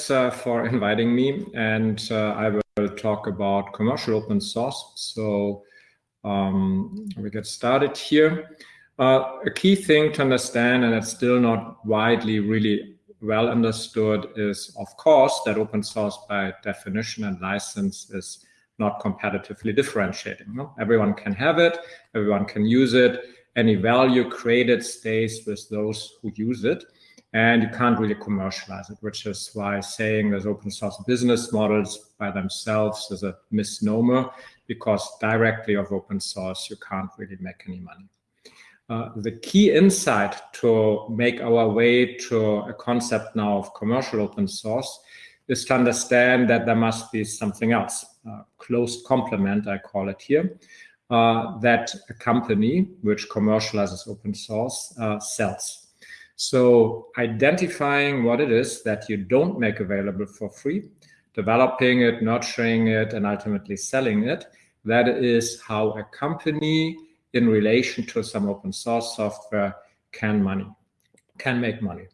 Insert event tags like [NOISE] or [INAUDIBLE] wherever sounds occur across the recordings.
thanks uh, for [LAUGHS] inviting me. And uh, I will talk about commercial open source. So um, we get started here. Uh, a key thing to understand, and it's still not widely really well understood, is of course that open source by definition and license is not competitively differentiating. No? Everyone can have it, everyone can use it. Any value created stays with those who use it and you can't really commercialize it, which is why saying there's open source business models by themselves is a misnomer because directly of open source, you can't really make any money. Uh, the key insight to make our way to a concept now of commercial open source is to understand that there must be something else, uh, closed complement, I call it here, uh, that a company which commercializes open source uh, sells. So identifying what it is that you don't make available for free, developing it, nurturing it, and ultimately selling it, that is how a company in relation to some open source software can money, can make money.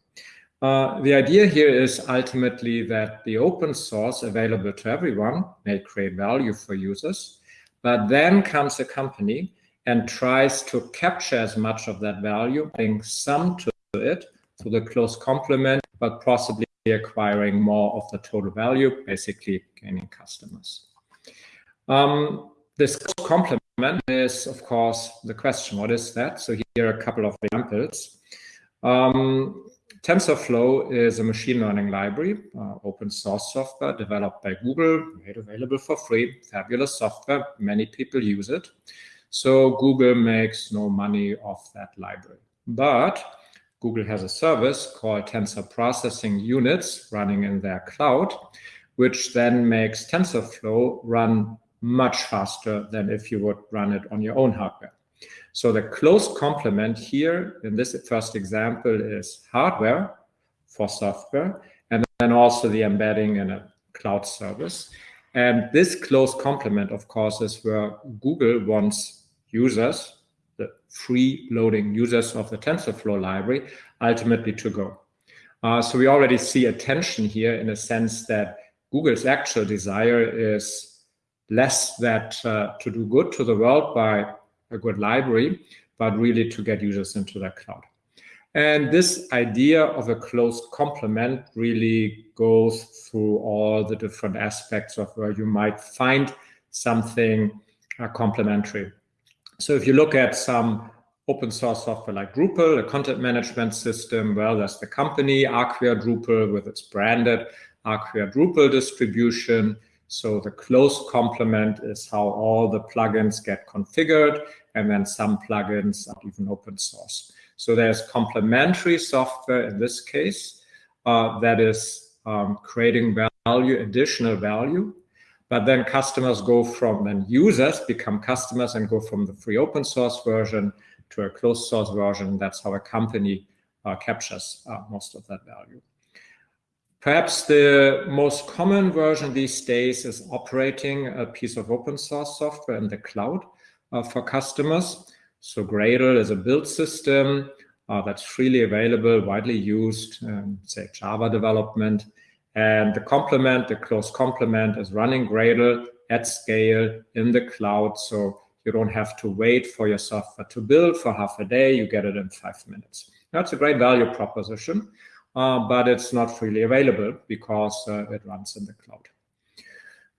Uh, the idea here is ultimately that the open source available to everyone may create value for users, but then comes a company and tries to capture as much of that value, bring some to it to the close complement, but possibly acquiring more of the total value, basically gaining customers. Um, this complement is, of course, the question, what is that? So here are a couple of examples. Um, TensorFlow is a machine learning library, uh, open source software developed by Google, made available for free, fabulous software. Many people use it. So Google makes no money off that library. But Google has a service called Tensor Processing Units running in their cloud, which then makes TensorFlow run much faster than if you would run it on your own hardware. So the close complement here in this first example is hardware for software, and then also the embedding in a cloud service. And this close complement, of course, is where Google wants users the free loading users of the TensorFlow library ultimately to go. Uh, so we already see a tension here in a sense that Google's actual desire is less that uh, to do good to the world by a good library, but really to get users into the cloud. And this idea of a closed complement really goes through all the different aspects of where you might find something uh, complementary. So if you look at some open source software like Drupal, a content management system, well, there's the company Acquia Drupal with its branded Acquia Drupal distribution. So the close complement is how all the plugins get configured, and then some plugins are even open source. So there's complementary software in this case uh, that is um, creating value, additional value, but then customers go from, then users become customers and go from the free open source version to a closed source version. That's how a company uh, captures uh, most of that value. Perhaps the most common version these days is operating a piece of open source software in the cloud uh, for customers. So Gradle is a build system uh, that's freely available, widely used, um, say Java development. And the complement, the close complement is running Gradle at scale in the cloud. So you don't have to wait for your software to build for half a day. You get it in five minutes. That's a great value proposition, uh, but it's not freely available because uh, it runs in the cloud.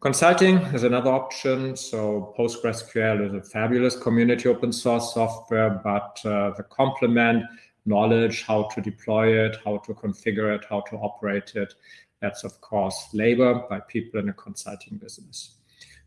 Consulting is another option. So PostgreSQL is a fabulous community open source software, but uh, the complement knowledge, how to deploy it, how to configure it, how to operate it, that's, of course, labor by people in a consulting business.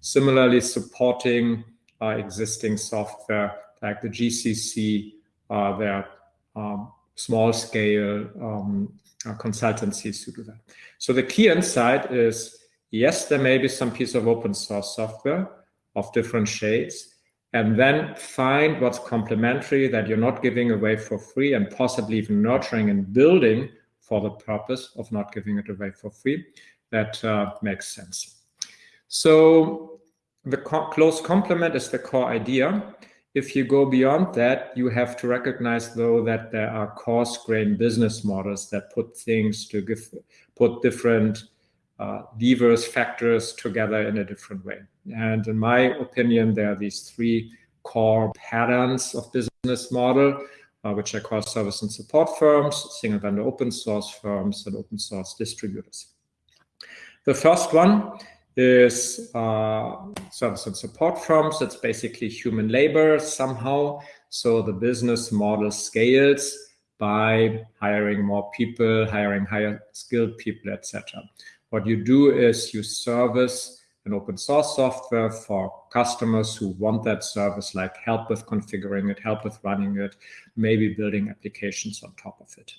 Similarly, supporting existing software like the GCC, uh, their um, small scale um, uh, consultancies to do that. So the key insight is, yes, there may be some piece of open source software of different shades, and then find what's complementary that you're not giving away for free and possibly even nurturing and building for the purpose of not giving it away for free. That uh, makes sense. So the co close complement is the core idea. If you go beyond that, you have to recognize, though, that there are coarse grain business models that put things to give, put different uh, diverse factors together in a different way. And in my opinion, there are these three core patterns of business model, uh, which I call service and support firms, single vendor open source firms, and open source distributors. The first one is uh, service and support firms. It's basically human labor somehow. So the business model scales by hiring more people, hiring higher skilled people, etc. What you do is you service an open source software for customers who want that service, like help with configuring it, help with running it, maybe building applications on top of it.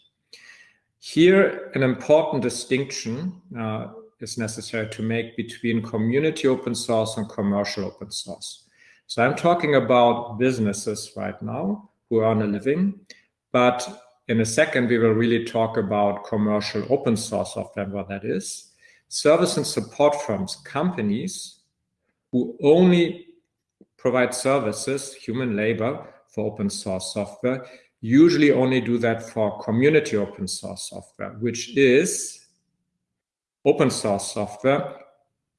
Here, an important distinction uh, is necessary to make between community open source and commercial open source. So I'm talking about businesses right now who earn a living, but in a second, we will really talk about commercial open source software, what that is service and support firms, companies who only provide services, human labor for open source software, usually only do that for community open source software, which is open source software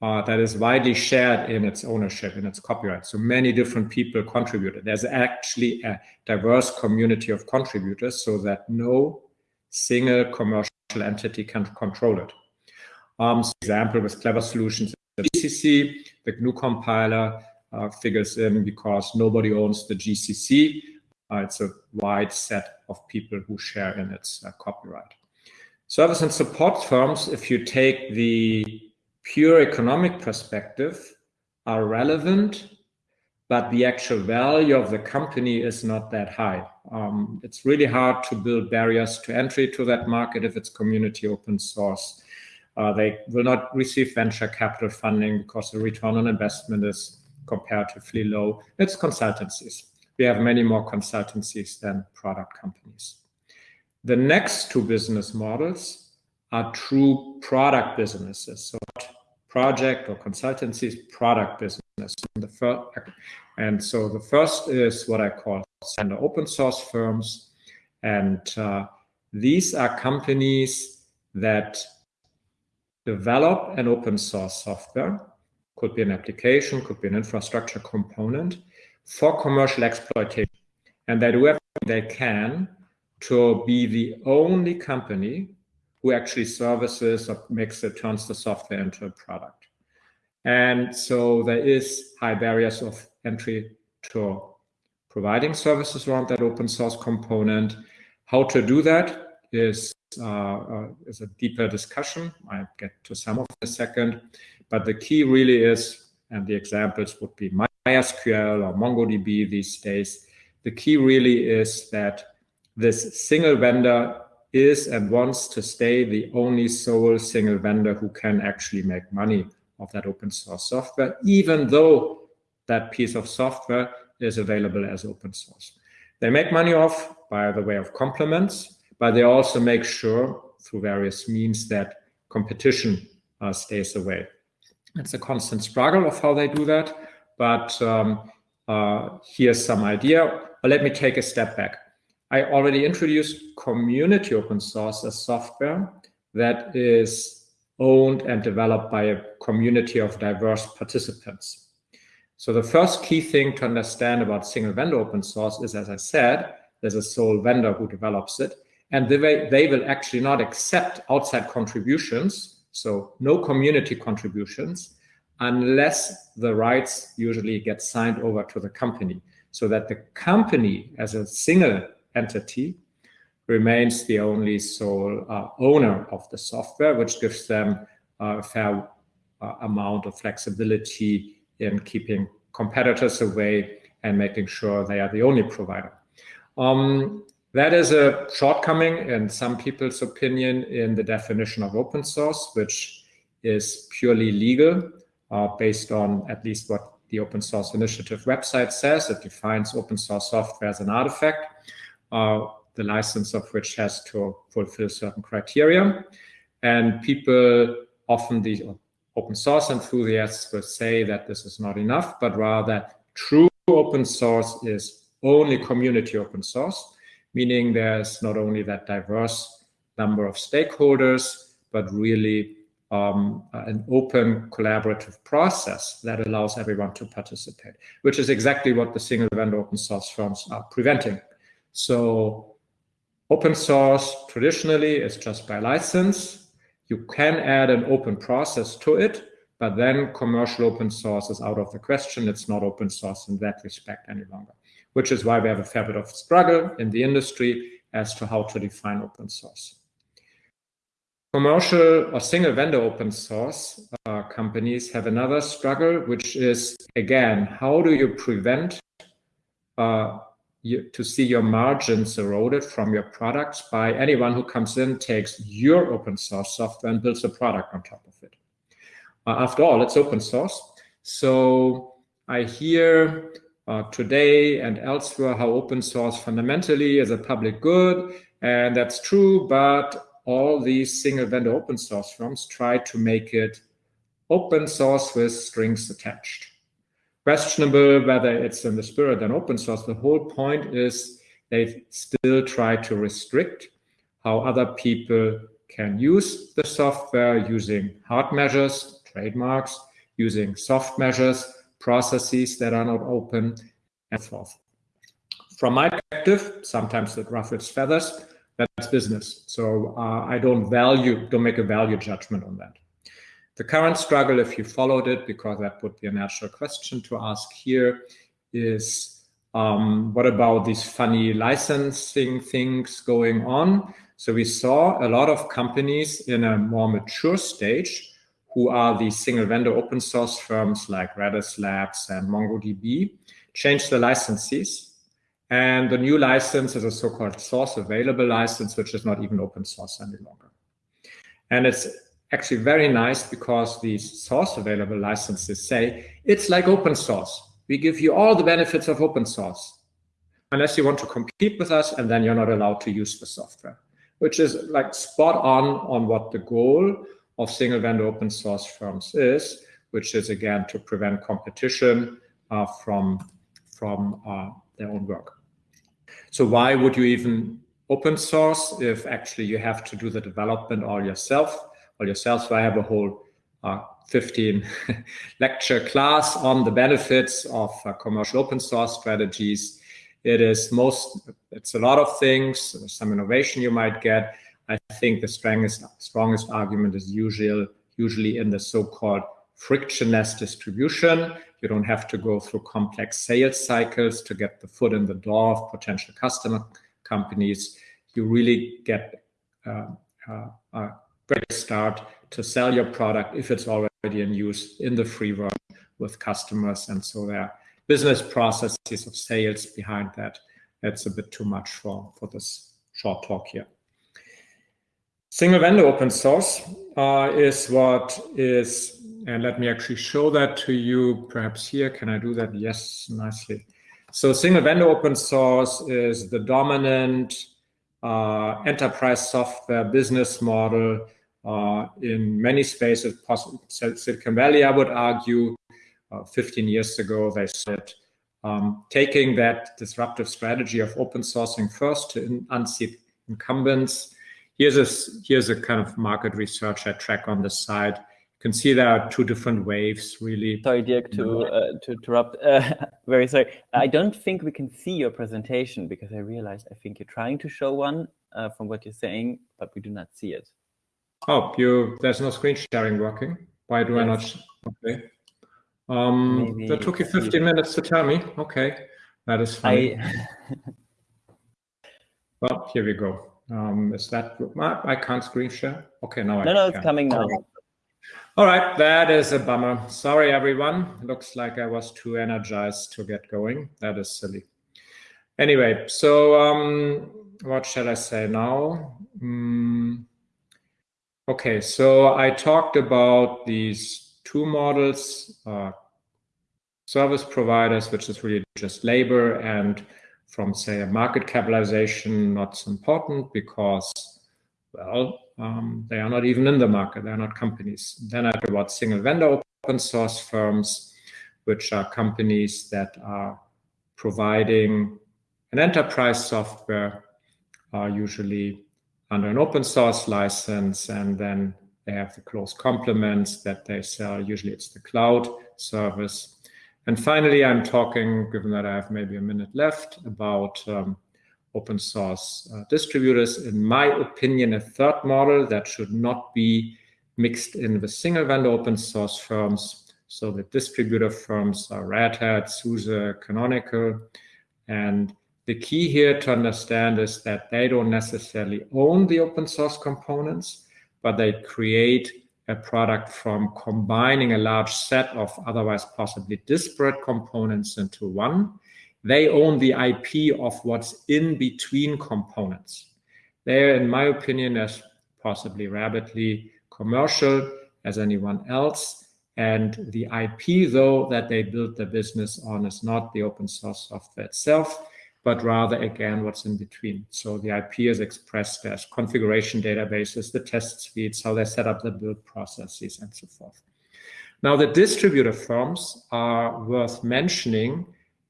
uh, that is widely shared in its ownership, in its copyright. So many different people contributed. There's actually a diverse community of contributors so that no single commercial entity can control it. Um, example with Clever Solutions, the GCC, the GNU compiler uh, figures in because nobody owns the GCC. Uh, it's a wide set of people who share in its uh, copyright. Service and support firms, if you take the pure economic perspective, are relevant, but the actual value of the company is not that high. Um, it's really hard to build barriers to entry to that market if it's community open source. Uh, they will not receive venture capital funding because the return on investment is comparatively low. It's consultancies. We have many more consultancies than product companies. The next two business models are true product businesses. So project or consultancies, product business. And, the first, and so the first is what I call standard open source firms. And uh, these are companies that develop an open source software, could be an application, could be an infrastructure component for commercial exploitation. And they do everything they can to be the only company who actually services or makes it, turns the software into a product. And so there is high barriers of entry to providing services around that open source component. How to do that is uh, uh, is a deeper discussion. I'll get to some of a second. But the key really is, and the examples would be MySQL or MongoDB these days. The key really is that this single vendor is and wants to stay the only sole single vendor who can actually make money of that open source software, even though that piece of software is available as open source. They make money off by the way of compliments, but they also make sure through various means that competition uh, stays away. It's a constant struggle of how they do that, but um, uh, here's some idea. But let me take a step back. I already introduced community open source as software that is owned and developed by a community of diverse participants. So the first key thing to understand about single vendor open source is, as I said, there's a sole vendor who develops it and they, they will actually not accept outside contributions, so no community contributions, unless the rights usually get signed over to the company, so that the company as a single entity remains the only sole uh, owner of the software, which gives them a fair uh, amount of flexibility in keeping competitors away and making sure they are the only provider. Um, that is a shortcoming in some people's opinion in the definition of open source, which is purely legal uh, based on at least what the Open Source Initiative website says. It defines open source software as an artifact, the license of which has to fulfill certain criteria. And people often, the open source enthusiasts will say that this is not enough, but rather true open source is only community open source meaning there's not only that diverse number of stakeholders, but really um, an open collaborative process that allows everyone to participate, which is exactly what the single vendor open source firms are preventing. So open source traditionally is just by license. You can add an open process to it, but then commercial open source is out of the question. It's not open source in that respect any longer, which is why we have a fair bit of struggle in the industry as to how to define open source. Commercial or single vendor open source uh, companies have another struggle, which is, again, how do you prevent uh, you, to see your margins eroded from your products by anyone who comes in, takes your open source software and builds a product on top of it. Uh, after all, it's open source. So I hear uh, today and elsewhere how open source fundamentally is a public good, and that's true, but all these single vendor open source firms try to make it open source with strings attached. Questionable whether it's in the spirit and open source. The whole point is they still try to restrict how other people can use the software using hard measures, trademarks, using soft measures, processes that are not open, and so forth. From my perspective, sometimes it ruffles feathers, that's business. So uh, I don't value, don't make a value judgment on that. The current struggle, if you followed it, because that would be a natural question to ask here, is um, what about these funny licensing things going on? So we saw a lot of companies in a more mature stage who are the single vendor open source firms like Redis Labs and MongoDB change the licenses and the new license is a so-called source available license, which is not even open source any longer. And it's actually very nice because these source available licenses say, it's like open source. We give you all the benefits of open source, unless you want to compete with us, and then you're not allowed to use the software, which is like spot on on what the goal of single vendor open source firms is, which is again to prevent competition uh, from, from uh, their own work. So why would you even open source if actually you have to do the development all yourself? All yourself. So I have a whole uh, 15 [LAUGHS] lecture class on the benefits of uh, commercial open source strategies. It is most, it's a lot of things, some innovation you might get. I think the strongest, strongest argument is usual, usually in the so-called frictionless distribution. You don't have to go through complex sales cycles to get the foot in the door of potential customer companies. You really get uh, uh, a great start to sell your product if it's already in use in the free version with customers. And so there are business processes of sales behind that. That's a bit too much for, for this short talk here. Single vendor open source uh, is what is and let me actually show that to you perhaps here. Can I do that? Yes, nicely. So single vendor open source is the dominant enterprise software business model uh, in many spaces. Silicon Valley, I would argue, uh, 15 years ago, they said um, taking that disruptive strategy of open sourcing first to unseat incumbents. Here's a, here's a kind of market research I track on the side can see there are two different waves, really. Sorry, Dirk, to, uh, to interrupt. Uh, [LAUGHS] very sorry. I don't think we can see your presentation because I realized I think you're trying to show one uh, from what you're saying, but we do not see it. Oh, you there's no screen sharing working. Why do yes. I not? Okay. Um, Maybe that took you 15 minutes to tell me. Okay, that is fine. I... [LAUGHS] well, here we go. Um, is that I can't screen share? Okay, now no, I no, can. it's coming now. All right, that is a bummer. Sorry, everyone. Looks like I was too energized to get going. That is silly. Anyway, so um, what shall I say now? Mm, okay, so I talked about these two models, uh, service providers, which is really just labor, and from, say, a market capitalization, not so important because, well, um, they are not even in the market. They are not companies. Then I talk about single vendor open source firms, which are companies that are providing an enterprise software, uh, usually under an open source license, and then They have the close complements that they sell. Usually it's the cloud service. And finally, I'm talking, given that I have maybe a minute left, about um, open source uh, distributors. In my opinion, a third model that should not be mixed in with single vendor open source firms. So the distributor firms are Red Hat, SUSE, Canonical. And the key here to understand is that they don't necessarily own the open source components, but they create a product from combining a large set of otherwise possibly disparate components into one. They own the IP of what's in between components. They're, in my opinion, as possibly rapidly commercial as anyone else. And the IP, though, that they build their business on is not the open source software itself, but rather, again, what's in between. So the IP is expressed as configuration databases, the test suites, how they set up the build processes, and so forth. Now, the distributor firms are worth mentioning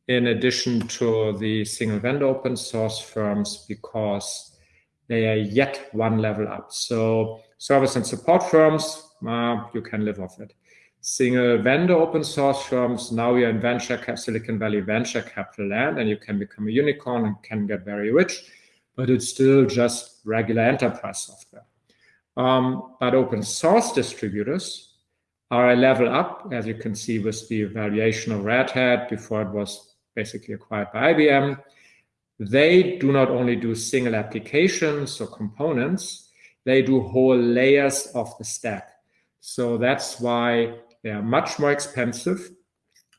in addition to the single vendor open source firms because they are yet one level up. So service and support firms, uh, you can live off it single vendor open source firms. Now you're in venture Silicon Valley venture capital land and you can become a unicorn and can get very rich, but it's still just regular enterprise software. Um, but open source distributors are a level up, as you can see with the valuation of Red Hat before it was basically acquired by IBM. They do not only do single applications or components, they do whole layers of the stack. So that's why they are much more expensive,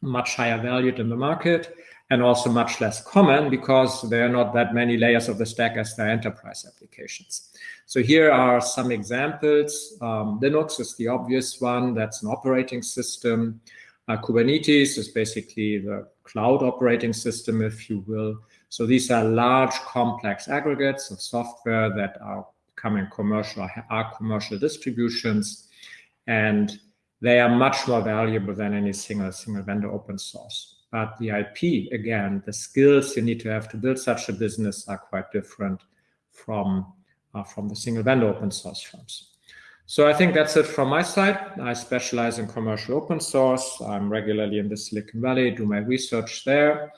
much higher valued in the market, and also much less common because there are not that many layers of the stack as their enterprise applications. So here are some examples. Um, Linux is the obvious one. That's an operating system. Uh, Kubernetes is basically the cloud operating system, if you will. So these are large, complex aggregates of software that are coming commercial, are commercial distributions. And they are much more valuable than any single single vendor open source. But the IP, again, the skills you need to have to build such a business are quite different from, uh, from the single vendor open source firms. So I think that's it from my side. I specialize in commercial open source. I'm regularly in the Silicon Valley, do my research there.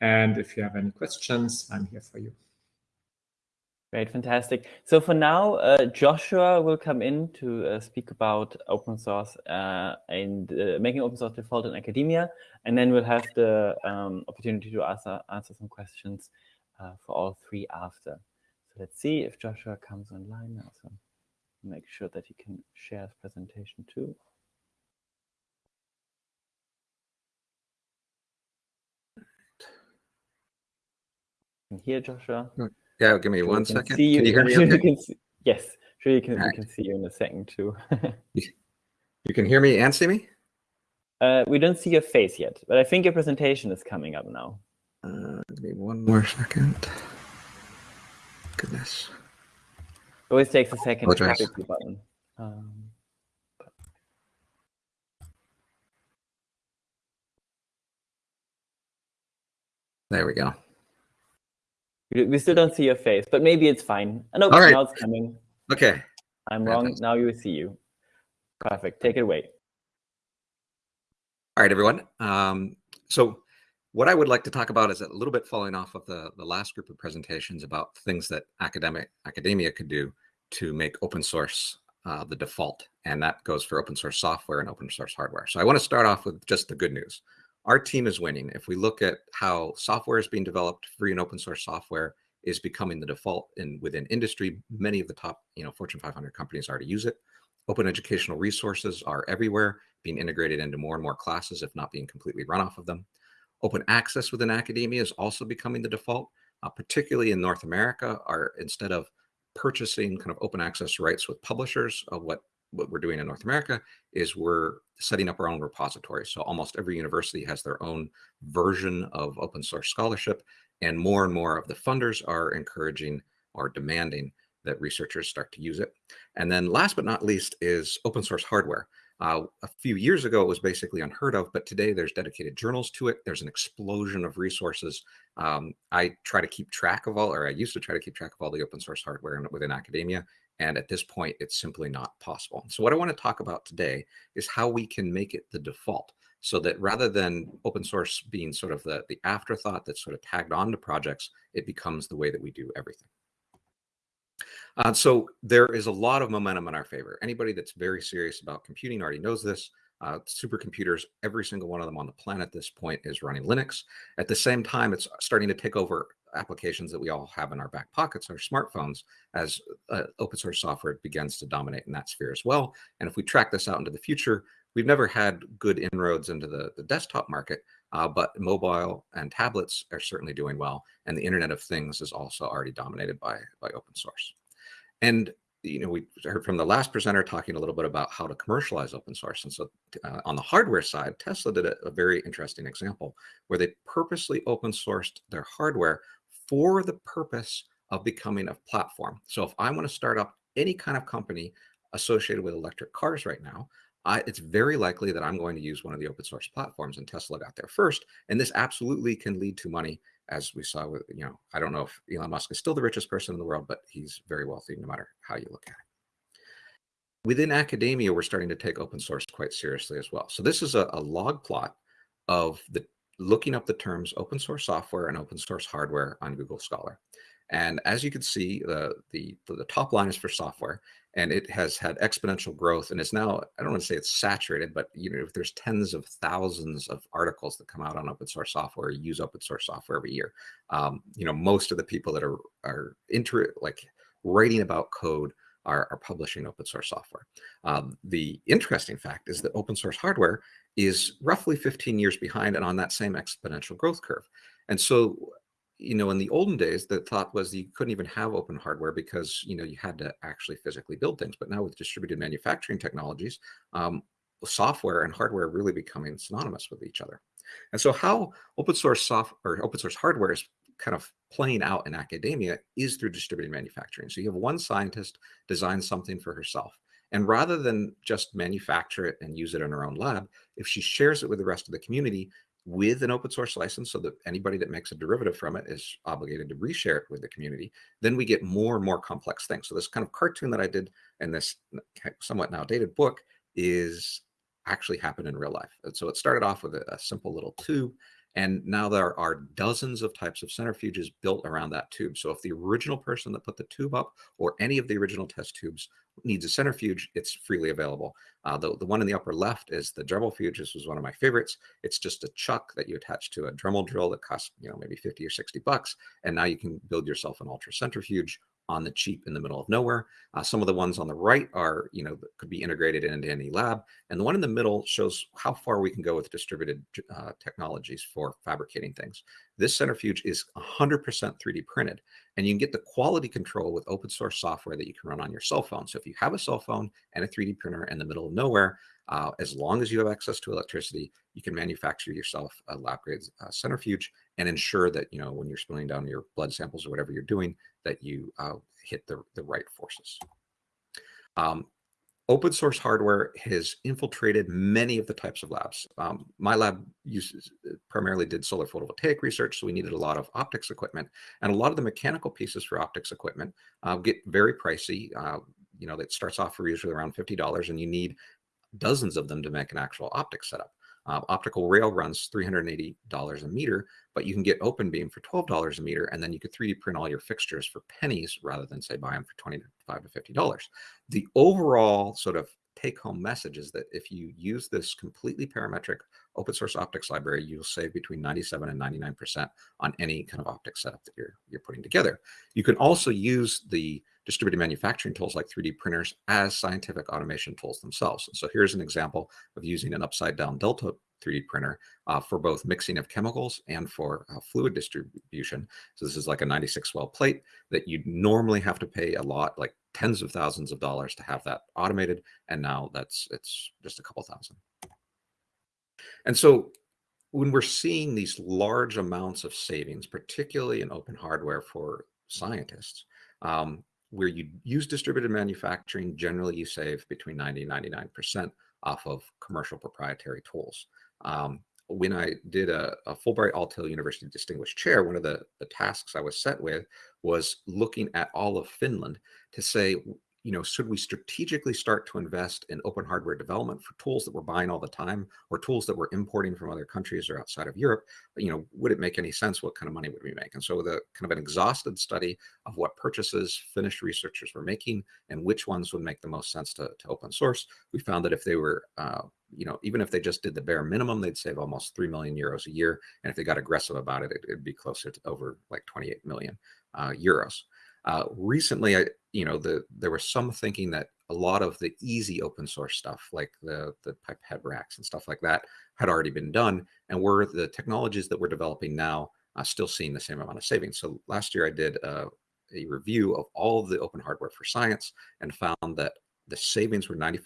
And if you have any questions, I'm here for you. Great, fantastic. So for now, uh, Joshua will come in to uh, speak about open source uh, and uh, making open source default in academia, and then we'll have the um, opportunity to answer, answer some questions uh, for all three after. So let's see if Joshua comes online now. So make sure that he can share his presentation too. Can hear Joshua? Yeah, give me sure one second. Can you, hear me? [LAUGHS] Okay? Can see, yes, sure you can. Right. We can see you in a second too. [LAUGHS] you can hear me and see me. Uh, we don't see your face yet, but I think your presentation is coming up now. Uh, give me one more second. Goodness. It always takes a second to click the button. Um, there we go. We still don't see your face, but maybe it's fine. I know All right. now it's coming. Okay. I'm wrong. Now you see you. Perfect. Take it away. All right, everyone. Um, so what I would like to talk about is a little bit following off of the, the last group of presentations about things that academic academia could do to make open source uh, the default. And that goes for open source software and open source hardware. So I want to start off with just the good news our team is winning. If we look at how software is being developed, free and open source software is becoming the default in within industry. Many of the top, you know, Fortune 500 companies already use it. Open educational resources are everywhere, being integrated into more and more classes, if not being completely run off of them. Open access within academia is also becoming the default, uh, particularly in North America. Are instead of purchasing kind of open access rights with publishers, uh, what what we're doing in North America is we're setting up our own repository. So almost every university has their own version of open source scholarship, and more and more of the funders are encouraging or demanding that researchers start to use it. And then last but not least is open source hardware. Uh, a few years ago, it was basically unheard of, but today there's dedicated journals to it. There's an explosion of resources. Um, I try to keep track of all, or I used to try to keep track of all the open source hardware within academia, And at this point, it's simply not possible. So what I want to talk about today is how we can make it the default so that rather than open source being sort of the, the afterthought that's sort of tagged on to projects, it becomes the way that we do everything. Uh, so there is a lot of momentum in our favor. Anybody that's very serious about computing already knows this. Uh, supercomputers, every single one of them on the planet at this point is running Linux. At the same time, it's starting to take over applications that we all have in our back pockets, our smartphones, as uh, open source software begins to dominate in that sphere as well. And if we track this out into the future, we've never had good inroads into the, the desktop market, uh, but mobile and tablets are certainly doing well. And the Internet of Things is also already dominated by, by open source. And you know, we heard from the last presenter talking a little bit about how to commercialize open source. And so uh, on the hardware side, Tesla did a, a, very interesting example where they purposely open sourced their hardware for the purpose of becoming a platform. So if I want to start up any kind of company associated with electric cars right now, I, it's very likely that I'm going to use one of the open source platforms and Tesla got there first. And this absolutely can lead to money as we saw with, you know, I don't know if Elon Musk is still the richest person in the world, but he's very wealthy no matter how you look at it. Within academia, we're starting to take open source quite seriously as well. So this is a, a log plot of the looking up the terms open source software and open source hardware on Google Scholar. And as you can see, the, the, the top line is for software and it has had exponential growth and it's now, I don't want to say it's saturated, but you know, if there's tens of thousands of articles that come out on open source software, use open source software every year. Um, you know, most of the people that are, are inter like writing about code are, are publishing open source software. Um, the interesting fact is that open source hardware is roughly 15 years behind and on that same exponential growth curve. And so you know, in the olden days, the thought was you couldn't even have open hardware because, you know, you had to actually physically build things. But now with distributed manufacturing technologies, um, software and hardware are really becoming synonymous with each other. And so how open source software or open source hardware is kind of playing out in academia is through distributed manufacturing. So you have one scientist design something for herself. And rather than just manufacture it and use it in her own lab, if she shares it with the rest of the community, with an open source license so that anybody that makes a derivative from it is obligated to reshare it with the community, then we get more and more complex things. So this kind of cartoon that I did in this somewhat now dated book is actually happened in real life. And so it started off with a, a simple little tube and now there are dozens of types of centrifuges built around that tube. So if the original person that put the tube up or any of the original test tubes needs a centrifuge, it's freely available. Uh, the, the one in the upper left is the DremelFuge. This was one of my favorites. It's just a chuck that you attach to a Dremel drill that costs, you know, maybe 50 or 60 bucks. And now you can build yourself an ultra centrifuge on the cheap in the middle of nowhere. Uh, some of the ones on the right are, you know, could be integrated into any lab. And the one in the middle shows how far we can go with distributed uh, technologies for fabricating things. This centrifuge is 100% 3D printed, and you can get the quality control with open source software that you can run on your cell phone. So if you have a cell phone and a 3D printer in the middle of nowhere, uh, as long as you have access to electricity, you can manufacture yourself a lab grade uh, centrifuge and ensure that, you know, when you're spilling down your blood samples or whatever you're doing, that you uh, hit the, the right forces. Um, open source hardware has infiltrated many of the types of labs. Um, my lab uses primarily did solar photovoltaic research, so we needed a lot of optics equipment, and a lot of the mechanical pieces for optics equipment uh, get very pricey. Uh, you know, that starts off for usually around $50 and you need dozens of them to make an actual optics setup. Uh, optical rail runs $380 a meter, but you can get open beam for $12 a meter, and then you could 3D print all your fixtures for pennies rather than say buy them for $25 to $50. The overall sort of take home message is that if you use this completely parametric open source optics library, you'll save between 97 and 99% on any kind of optics setup that you're, you're putting together. You can also use the distributed manufacturing tools like 3D printers as scientific automation tools themselves. So here's an example of using an upside down Delta 3D printer uh, for both mixing of chemicals and for uh, fluid distribution. So this is like a 96 well plate that you'd normally have to pay a lot, like tens of thousands of dollars to have that automated. And now that's, it's just a couple thousand. And so when we're seeing these large amounts of savings, particularly in open hardware for scientists, um, where you use distributed manufacturing, generally you save between 90 and 99% off of commercial proprietary tools. Um, when I did a, a Fulbright Aalto University Distinguished Chair, one of the, the tasks I was set with was looking at all of Finland to say, you know, should we strategically start to invest in open hardware development for tools that we're buying all the time or tools that we're importing from other countries or outside of Europe? You know, would it make any sense? What kind of money would we make? And so the kind of an exhausted study of what purchases Finnish researchers were making and which ones would make the most sense to, to open source, we found that if they were, uh, you know, even if they just did the bare minimum, they'd save almost 3 million euros a year. And if they got aggressive about it, it would be closer to over like 28 million uh, euros. Uh, recently, I, you know, the there was some thinking that a lot of the easy open source stuff, like the the pipette racks and stuff like that, had already been done, and were the technologies that we're developing now uh, still seeing the same amount of savings. So last year, I did uh, a review of all of the open hardware for science and found that the savings were 94%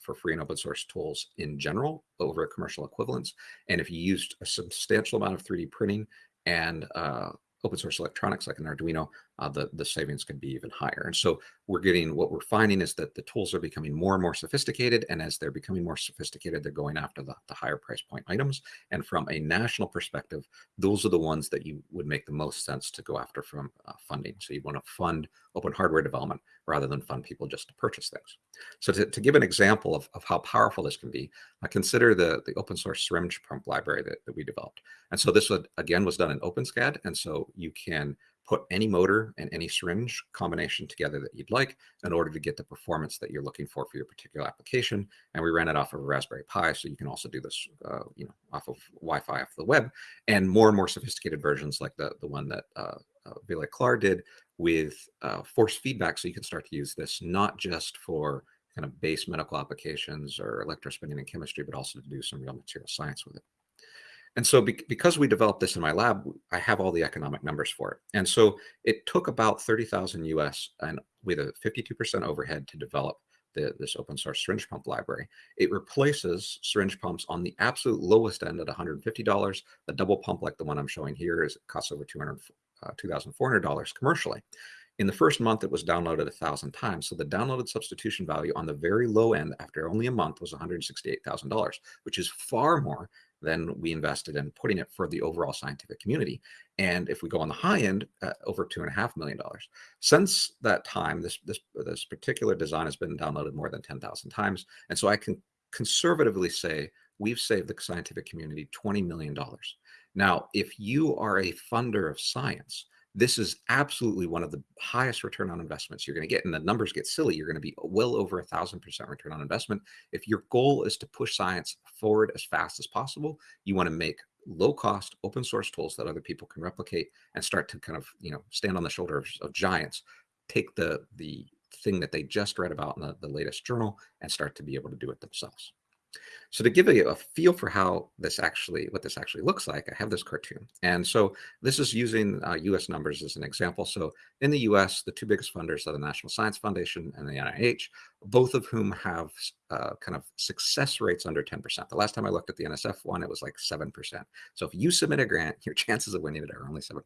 for free and open source tools in general over commercial equivalents. And if you used a substantial amount of 3D printing and uh, open source electronics like an Arduino, uh, the, the savings can be even higher. And so we're getting, what we're finding is that the tools are becoming more and more sophisticated. And as they're becoming more sophisticated, they're going after the, the higher price point items. And from a national perspective, those are the ones that you would make the most sense to go after from uh, funding. So you want to fund open hardware development rather than fund people just to purchase things. So to, to give an example of, of how powerful this can be, uh, consider the, the open source syringe pump library that, that we developed. And so this would, again was done in OpenSCAD. And so you can put any motor and any syringe combination together that you'd like in order to get the performance that you're looking for for your particular application. And we ran it off of a Raspberry Pi, so you can also do this, uh, you know, off of Wi-Fi off the web. And more and more sophisticated versions, like the the one that uh, uh, Klar did with uh, force feedback, so you can start to use this not just for kind of base medical applications or electrospinning and chemistry, but also to do some real material science with it. And so be because we developed this in my lab, I have all the economic numbers for it. And so it took about 30,000 US and with a 52% overhead to develop the, this open source syringe pump library. It replaces syringe pumps on the absolute lowest end at $150. The double pump like the one I'm showing here is costs over 200, uh, $2,400 commercially. In the first month, it was downloaded a thousand times. So the downloaded substitution value on the very low end after only a month was $168,000, which is far more than we invested in putting it for the overall scientific community. And if we go on the high end, uh, over two and a half million dollars. Since that time, this this this particular design has been downloaded more than ten thousand times, and so I can conservatively say we've saved the scientific community twenty million dollars. Now, if you are a funder of science, this is absolutely one of the highest return on investments you're going to get. And the numbers get silly. You're going to be uh, well over a thousand percent return on investment. If your goal is to push science forward as fast as possible, you want to make low cost open source tools that other people can replicate and start to kind of, you know, stand on the shoulders of giants, take the, the thing that they just read about in the, the latest journal and start to be able to do it themselves. So to give you a feel for how this actually, what this actually looks like, I have this cartoon. And so this is using uh, US numbers as an example. So in the US, the two biggest funders are the National Science Foundation and the NIH, both of whom have uh, kind of success rates under 10%. The last time I looked at the NSF one, it was like 7%. So if you submit a grant, [LAUGHS] your chances of winning it are only 7%.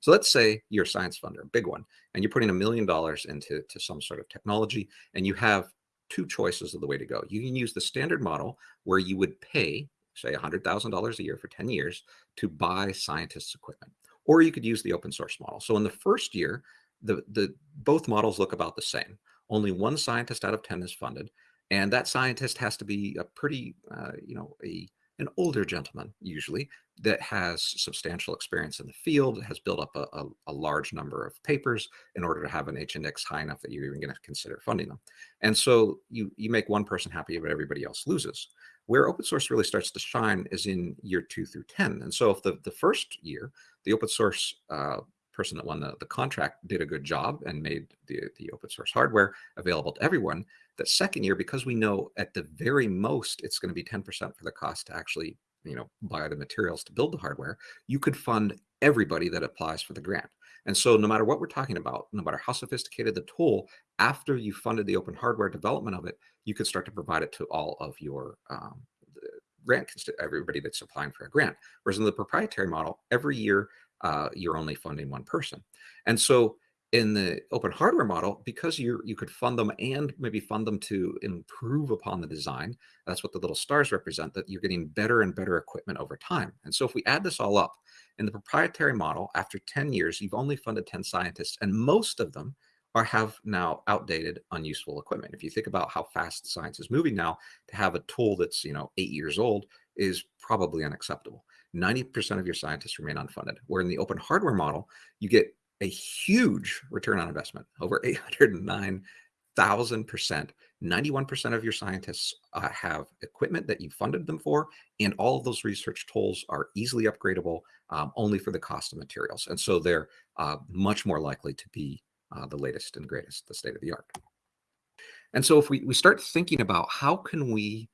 So let's say you're a science funder, a big one, and you're putting a million dollars into to some sort of technology, and you have two choices of the way to go. You can use the standard model where you would pay, say, $100,000 a year for 10 years to buy scientists' equipment. Or you could use the open source model. So in the first year, the, the both models look about the same. Only one scientist out of 10 is funded. And that scientist has to be a pretty, uh, you know, a an older gentleman usually that has substantial experience in the field, has built up a, a, a, large number of papers in order to have an H-index high enough that you're even going to consider funding them. And so you, you make one person happy, but everybody else loses. Where open source really starts to shine is in year two through 10. And so if the, the first year, the open source uh, person that won the, the contract did a good job and made the, the open source hardware available to everyone, that second year, because we know at the very most it's going to be 10% for the cost to actually you know buy the materials to build the hardware, you could fund everybody that applies for the grant. And so no matter what we're talking about, no matter how sophisticated the tool, after you funded the open hardware development of it, you could start to provide it to all of your um, grant, everybody that's applying for a grant. Whereas in the proprietary model, every year uh, you're only funding one person. And so in the open hardware model, because you you could fund them and maybe fund them to improve upon the design, that's what the little stars represent, that you're getting better and better equipment over time. And so if we add this all up, in the proprietary model, after 10 years, you've only funded 10 scientists, and most of them are have now outdated, unuseful equipment. If you think about how fast science is moving now, to have a tool that's you know eight years old is probably unacceptable. 90% of your scientists remain unfunded. Where in the open hardware model, you get a huge return on investment, over 809,000%. 91% of your scientists uh, have equipment that you funded them for, and all of those research tools are easily upgradable um, only for the cost of materials. And so they're uh, much more likely to be uh, the latest and greatest, the state of the art. And so if we, we start thinking about how can we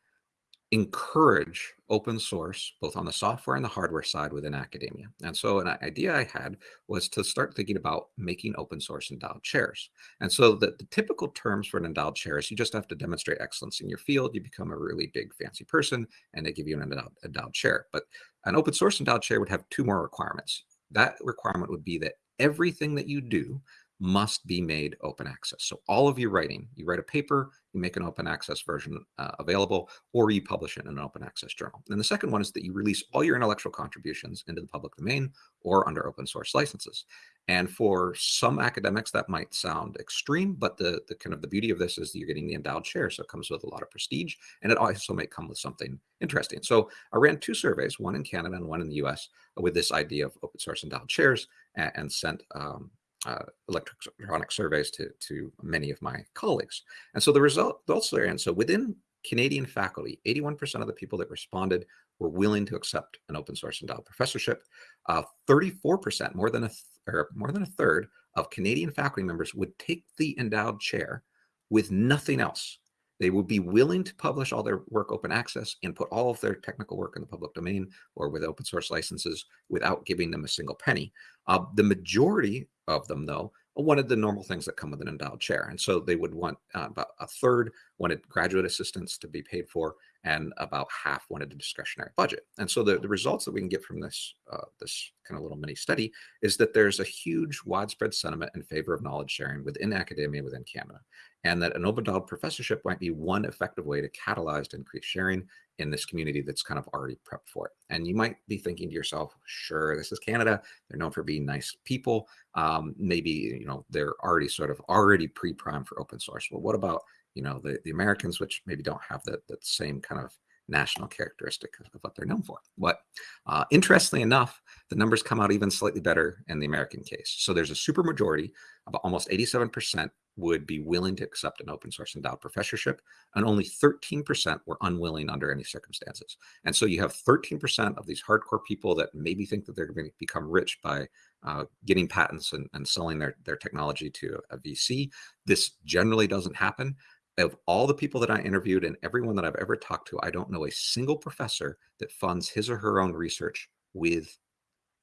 encourage open source, both on the software and the hardware side within academia. And so an idea I had was to start thinking about making open source endowed chairs. And so the, the typical terms for an endowed chair is you just have to demonstrate excellence in your field. You become a really big fancy person and they give you an endowed, endowed chair. But an open source endowed chair would have two more requirements. That requirement would be that everything that you do must be made open access. So all of your writing, you write a paper, you make an open access version uh, available, or you publish it in an open access journal. And the second one is that you release all your intellectual contributions into the public domain or under open source licenses. And for some academics, that might sound extreme, but the, the kind of the beauty of this is that you're getting the endowed chair. So it comes with a lot of prestige and it also may come with something interesting. So I ran two surveys, one in Canada and one in the US with this idea of open source endowed chairs and, and sent um, uh, electronic surveys to, to many of my colleagues. And so the result, results there, and So within Canadian faculty, 81% of the people that responded were willing to accept an open source endowed professorship. 34%, uh, more than a or more than a third of Canadian faculty members would take the endowed chair with nothing else. They would be willing to publish all their work open access and put all of their technical work in the public domain or with open source licenses without giving them a single penny. Uh, the majority of them, though, wanted the normal things that come with an endowed chair. And so they would want uh, about a third wanted graduate assistants to be paid for, and about half wanted a discretionary budget. And so the, the results that we can get from this, uh, this kind of little mini study is that there's a huge widespread sentiment in favor of knowledge sharing within academia within Canada and that an endowed professorship might be one effective way to catalyze increased sharing in this community that's kind of already prepped for it. And you might be thinking to yourself, sure, this is Canada. They're known for being nice people. Um, maybe, you know, they're already sort of already pre-primed for open source. Well, what about, you know, the, the Americans, which maybe don't have that, that same kind of national characteristic of what they're known for. But uh, interestingly enough, the numbers come out even slightly better in the American case. So there's a super majority, about almost 87% would be willing to accept an open source endowed professorship, and only 13% were unwilling under any circumstances. And so you have 13% of these hardcore people that maybe think that they're going to become rich by uh, getting patents and, and selling their, their technology to a VC. This generally doesn't happen of all the people that I interviewed and everyone that I've ever talked to, I don't know a single professor that funds his or her own research with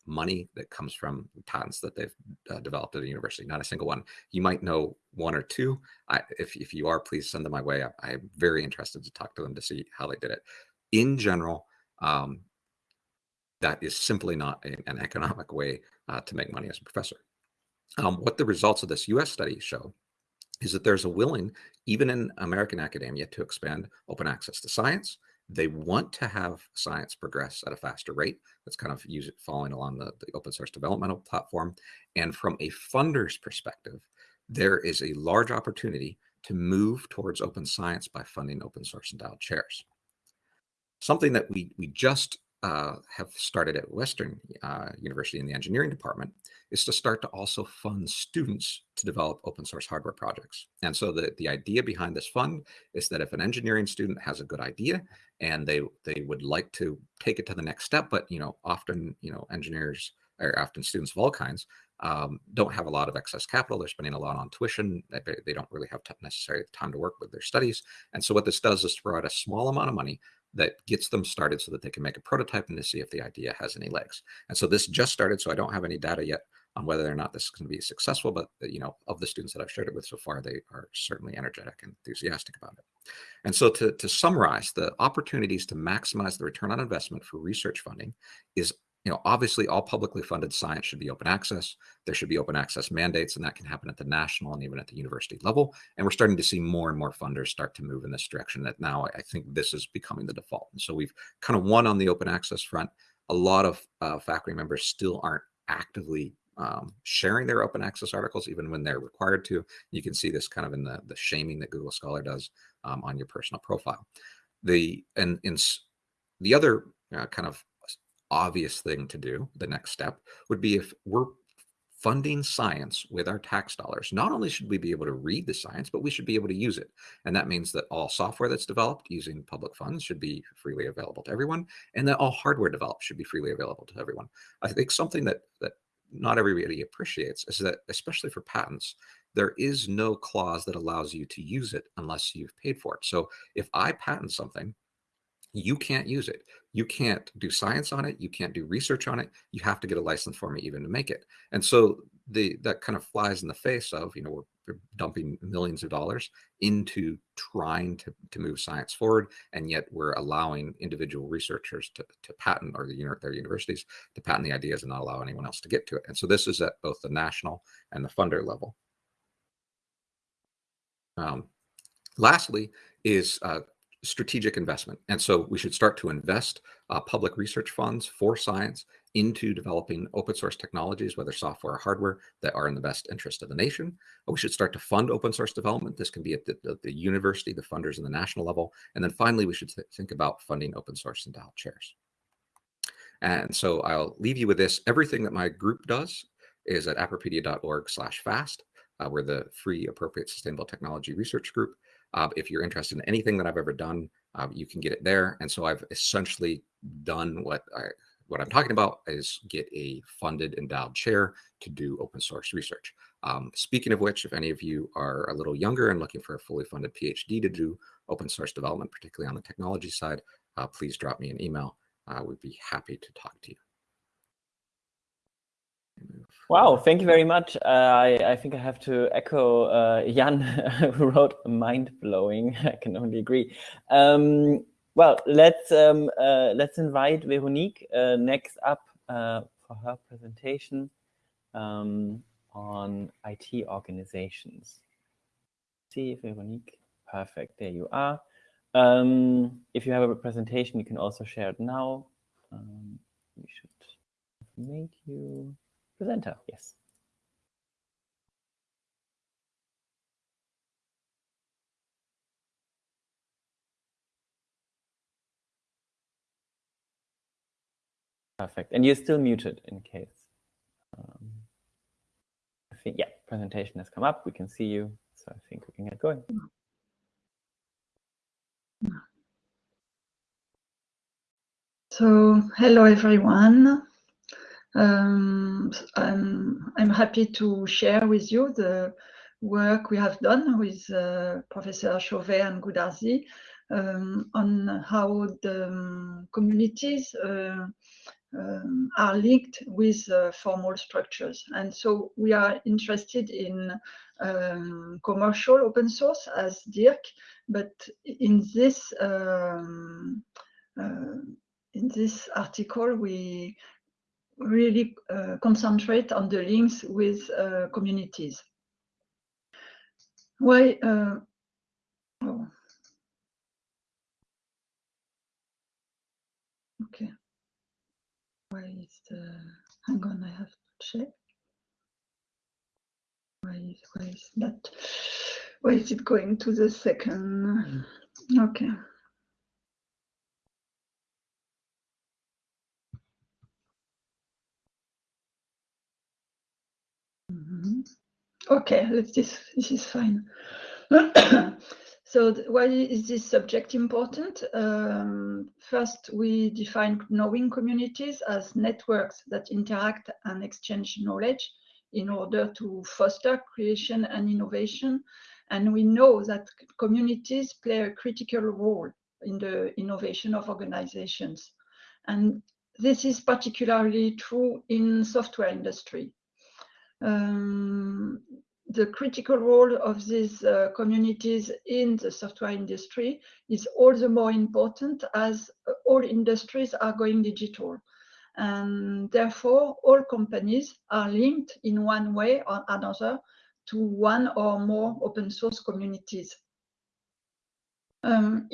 money that comes from patents that they've uh, developed at a university. Not a single one. You might know one or two. I, if, if you are, please send them my way. I, am very interested to talk to them to see how they did it. In general, um, that is simply not a, an economic way uh, to make money as a professor. Um, what the results of this US study show is that there's a willing, even in American academia, to expand open access to science. They want to have science progress at a faster rate. That's kind of it following along the, the open source developmental platform. And from a funder's perspective, there is a large opportunity to move towards open science by funding open source endowed chairs. Something that we, we just uh, have started at Western uh, University in the engineering department is to start to also fund students to develop open source hardware projects. And so the, the idea behind this fund is that if an engineering student has a good idea and they they would like to take it to the next step, but you know, often, you know, engineers or often students of all kinds um, don't have a lot of excess capital. They're spending a lot on tuition. They, they don't really have necessarily time to work with their studies. And so what this does is to provide a small amount of money that gets them started so that they can make a prototype and to see if the idea has any legs. And so this just started, so I don't have any data yet on whether or not this is going to be successful, but uh, you know, of the students that I've shared it with so far, they are certainly energetic and enthusiastic about it. And so to, to summarize, the opportunities to maximize the return on investment for research funding is you know, obviously all publicly funded science should be open access. There should be open access mandates, and that can happen at the national and even at the university level. And we're starting to see more and more funders start to move in this direction that now I think this is becoming the default. And so we've kind of won on the open access front. A lot of uh, faculty members still aren't actively um, sharing their open access articles even when they're required to. You can see this kind of in the, the shaming that Google Scholar does um, on your personal profile. The and in the other uh, kind of obvious thing to do, the next step would be if we're funding science with our tax dollars, not only should we be able to read the science, but we should be able to use it. And that means that all software that's developed using public funds should be freely available to everyone, and that all hardware developed should be freely available to everyone. I think something that that not everybody appreciates is that, especially for patents, there is no clause that allows you to use it unless you've paid for it. So if I patent something, you can't use it. You can't do science on it. You can't do research on it. You have to get a license for me even to make it. And so the that kind of flies in the face of, you know, we're, dumping millions of dollars into trying to, to move science forward. And yet we're allowing individual researchers to, to patent or the, their universities to patent the ideas and not allow anyone else to get to it. And so this is at both the national and the funder level. Um, lastly is uh, strategic investment. And so we should start to invest uh, public research funds for science into developing open source technologies, whether software or hardware, that are in the best interest of the nation. We should start to fund open source development. This can be at the, the, the university, the funders and the national level. And then finally, we should th think about funding open source endowed chairs. And so I'll leave you with this. Everything that my group does is at appropedia.org slash fast. Uh, we're the free appropriate sustainable technology research group. Uh, if you're interested in anything that I've ever done, uh, you can get it there. And so I've essentially done what I what I'm talking about is get a funded endowed chair to do open source research. Um, speaking of which, if any of you are a little younger and looking for a fully funded PhD to do open source development, particularly on the technology side, uh, please drop me an email. We'd be happy to talk to you. Wow, thank you very much. Uh, I, I think I have to echo uh, Jan, [LAUGHS] who wrote mind-blowing. [LAUGHS] I can only agree. Um, well, let's um, uh, let's invite Veronique uh, next up uh, for her presentation um, on IT organizations. See, Veronique. Perfect. There you are. Um, if you have a presentation, you can also share it now. Um, we should make you presenter, yes. Perfect. And you're still muted in case. Um, I think, yeah, presentation has come up. We can see you. So I think we can get going. So hello, everyone. Um, I'm, I'm happy to share with you the work we have done with uh, Professor Chauvet and Goodarzi um, on how the um, communities uh, um, are linked with uh, formal structures. And so we are interested in um, commercial open source as Dirk, but in this um, uh, in this article, we really uh, concentrate on the links with uh, communities. Why? Uh, oh. Okay. Why is the? Hang on, I have to check. Why is, why is that? Why is it going to the second? Okay. Okay, let's this this is fine. [COUGHS] so why is this subject important? Um, first, we define knowing communities as networks that interact and exchange knowledge in order to foster creation and innovation. And we know that communities play a critical role in the innovation of organizations. And this is particularly true in software industry um, the critical role of these uh, communities in the software industry is all the more important as uh, all industries are going digital. And therefore, all companies are linked in one way or another to one or more open source communities. Um,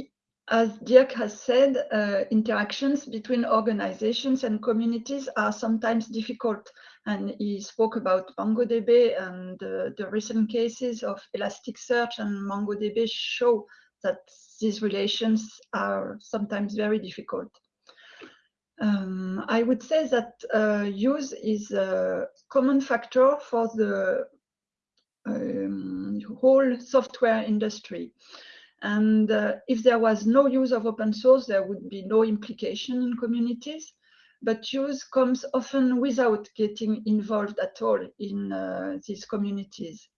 as Dirk has said, uh, interactions between organizations and communities are sometimes difficult. And he spoke about MongoDB and uh, the recent cases of Elasticsearch and MongoDB show that these relations are sometimes very difficult. Um, I would say that uh, use is a common factor for the um, whole software industry. And uh, if there was no use of open source, there would be no implication in communities. But use comes often without getting involved at all in uh, these communities.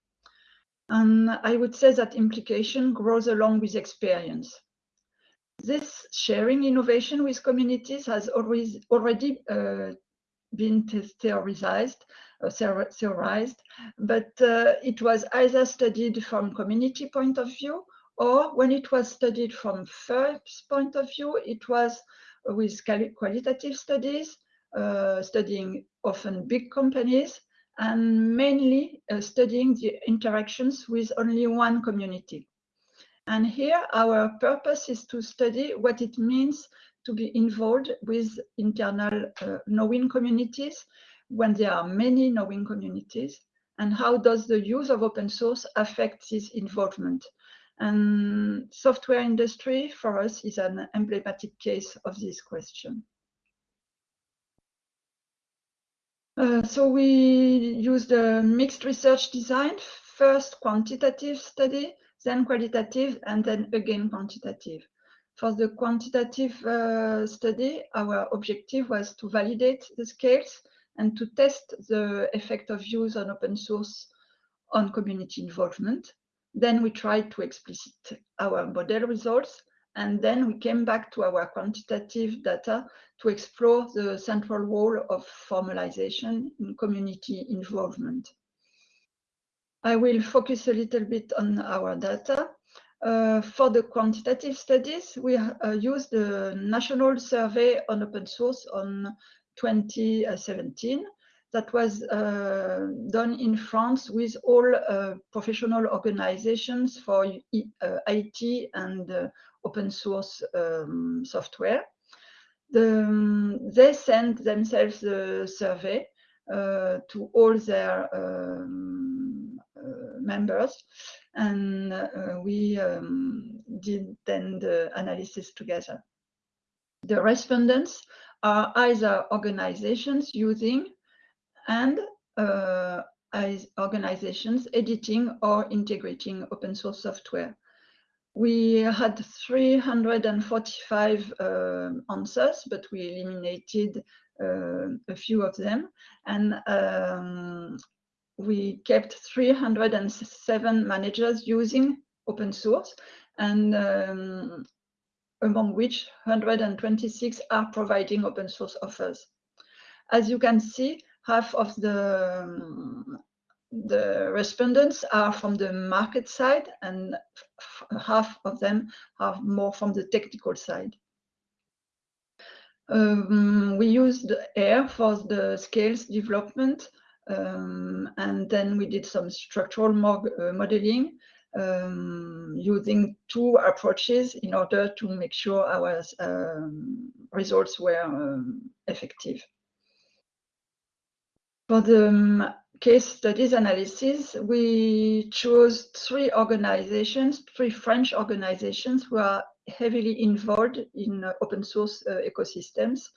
And I would say that implication grows along with experience. This sharing innovation with communities has always, already uh, been theorized, uh, theorized, but uh, it was either studied from community point of view or when it was studied from first point of view, it was with qualitative studies, uh, studying often big companies, and mainly uh, studying the interactions with only one community. And here our purpose is to study what it means to be involved with internal uh, knowing communities when there are many knowing communities and how does the use of open source affect this involvement. And software industry for us is an emblematic case of this question. Uh, so we used a mixed research design, first quantitative study, then qualitative, and then again quantitative. For the quantitative uh, study, our objective was to validate the scales and to test the effect of use on open source on community involvement. Then we tried to explicit our model results, and then we came back to our quantitative data to explore the central role of formalization in community involvement. I will focus a little bit on our data. Uh, for the quantitative studies, we uh, used the National Survey on Open Source on 2017 that was uh, done in France with all uh, professional organizations for uh, IT and uh, open source um, software. The, um, they sent themselves the survey uh, to all their um, uh, members and we um, did then the analysis together. The respondents are either organizations using and uh, organizations editing or integrating open source software. We had 345 uh, answers, but we eliminated uh, a few of them. And um, we kept 307 managers using open source, and um, among which 126 are providing open source offers. As you can see, half of the um, the respondents are from the market side and half of them are more from the technical side. Um, we used AIR for the scales development um, and then we did some structural uh, modeling um, using two approaches in order to make sure our um, results were um, effective. For the um, case studies analysis, we chose three organizations, three French organizations who are heavily involved in uh, open source uh, ecosystems.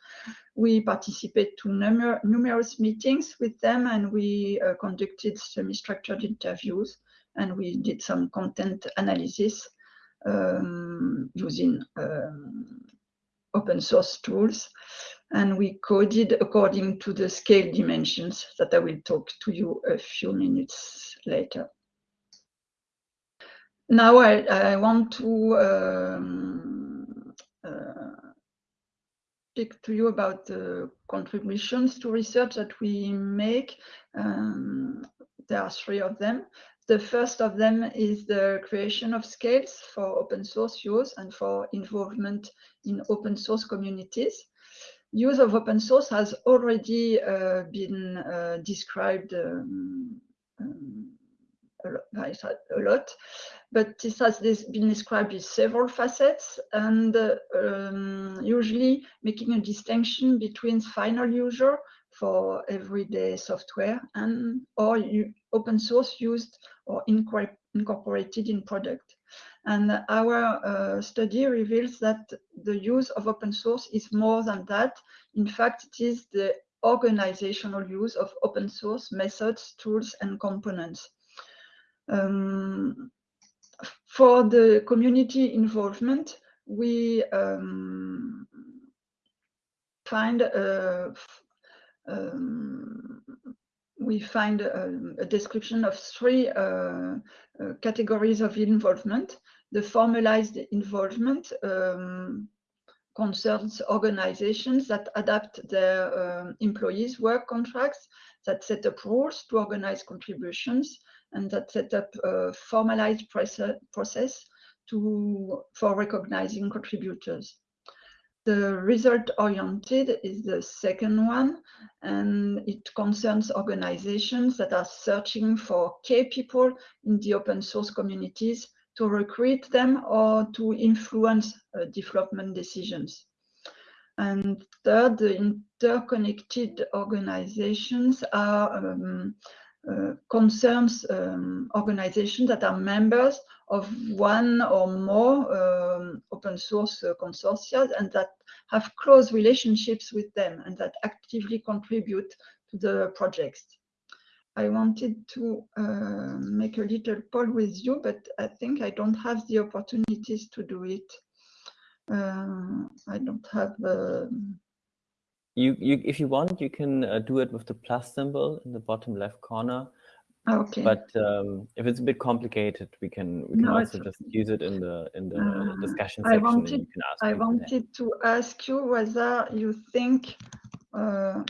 We participated to numer numerous meetings with them and we uh, conducted semi-structured interviews and we did some content analysis um, using um, open source tools and we coded according to the scale dimensions that I will talk to you a few minutes later. Now I, I want to um, uh, speak to you about the contributions to research that we make. Um, there are three of them. The first of them is the creation of scales for open source use and for involvement in open source communities use of open source has already uh, been uh, described um, um, a lot. But this has been described with several facets and uh, um, usually making a distinction between final user for everyday software and or open source used or incorporated in product. And our uh, study reveals that the use of open source is more than that. In fact, it is the organizational use of open source methods, tools, and components. Um, for the community involvement, we um, find uh, um, we find a, a, description of three uh, uh, categories of involvement. The formalized involvement um, concerns organizations that adapt their um, employees' work contracts, that set up rules to organize contributions, and that set up a formalized process to, for recognizing contributors. The result-oriented is the second one, and it concerns organizations that are searching for key people in the open source communities to recruit them or to influence uh, development decisions. And third, the interconnected organizations are um, uh, concerns um, organizations that are members of one or more um, open source uh, consortia and that have close relationships with them and that actively contribute to the projects. I wanted to uh, make a little poll with you, but I think I don't have the opportunities to do it. Uh, I don't have. Uh... You, you, if you want, you can uh, do it with the plus symbol in the bottom left corner. Okay. But um, if it's a bit complicated, we can we can no, also just use it in the in the uh, discussion section. I wanted, I wanted to ask you whether you think uh,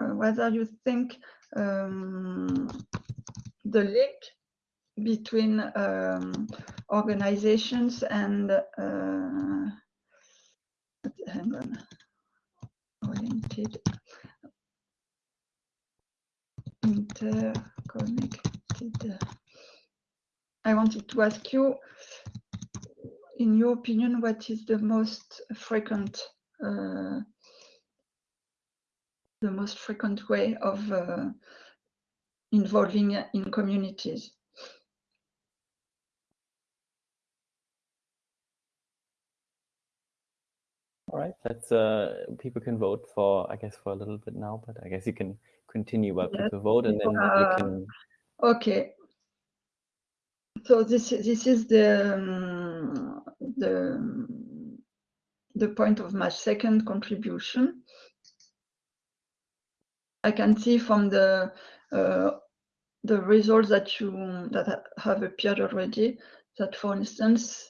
uh, whether you think um, the link between um, organizations and uh, hang on oriented interconnected. I wanted to ask you, in your opinion, what is the most frequent uh, the most frequent way of uh, involving in communities? All right, that's uh, people can vote for, I guess, for a little bit now, but I guess you can continue while yes. people vote and then uh, we can. Okay. So this this is the um, the the point of my second contribution. I can see from the uh, the results that you that have appeared already that, for instance,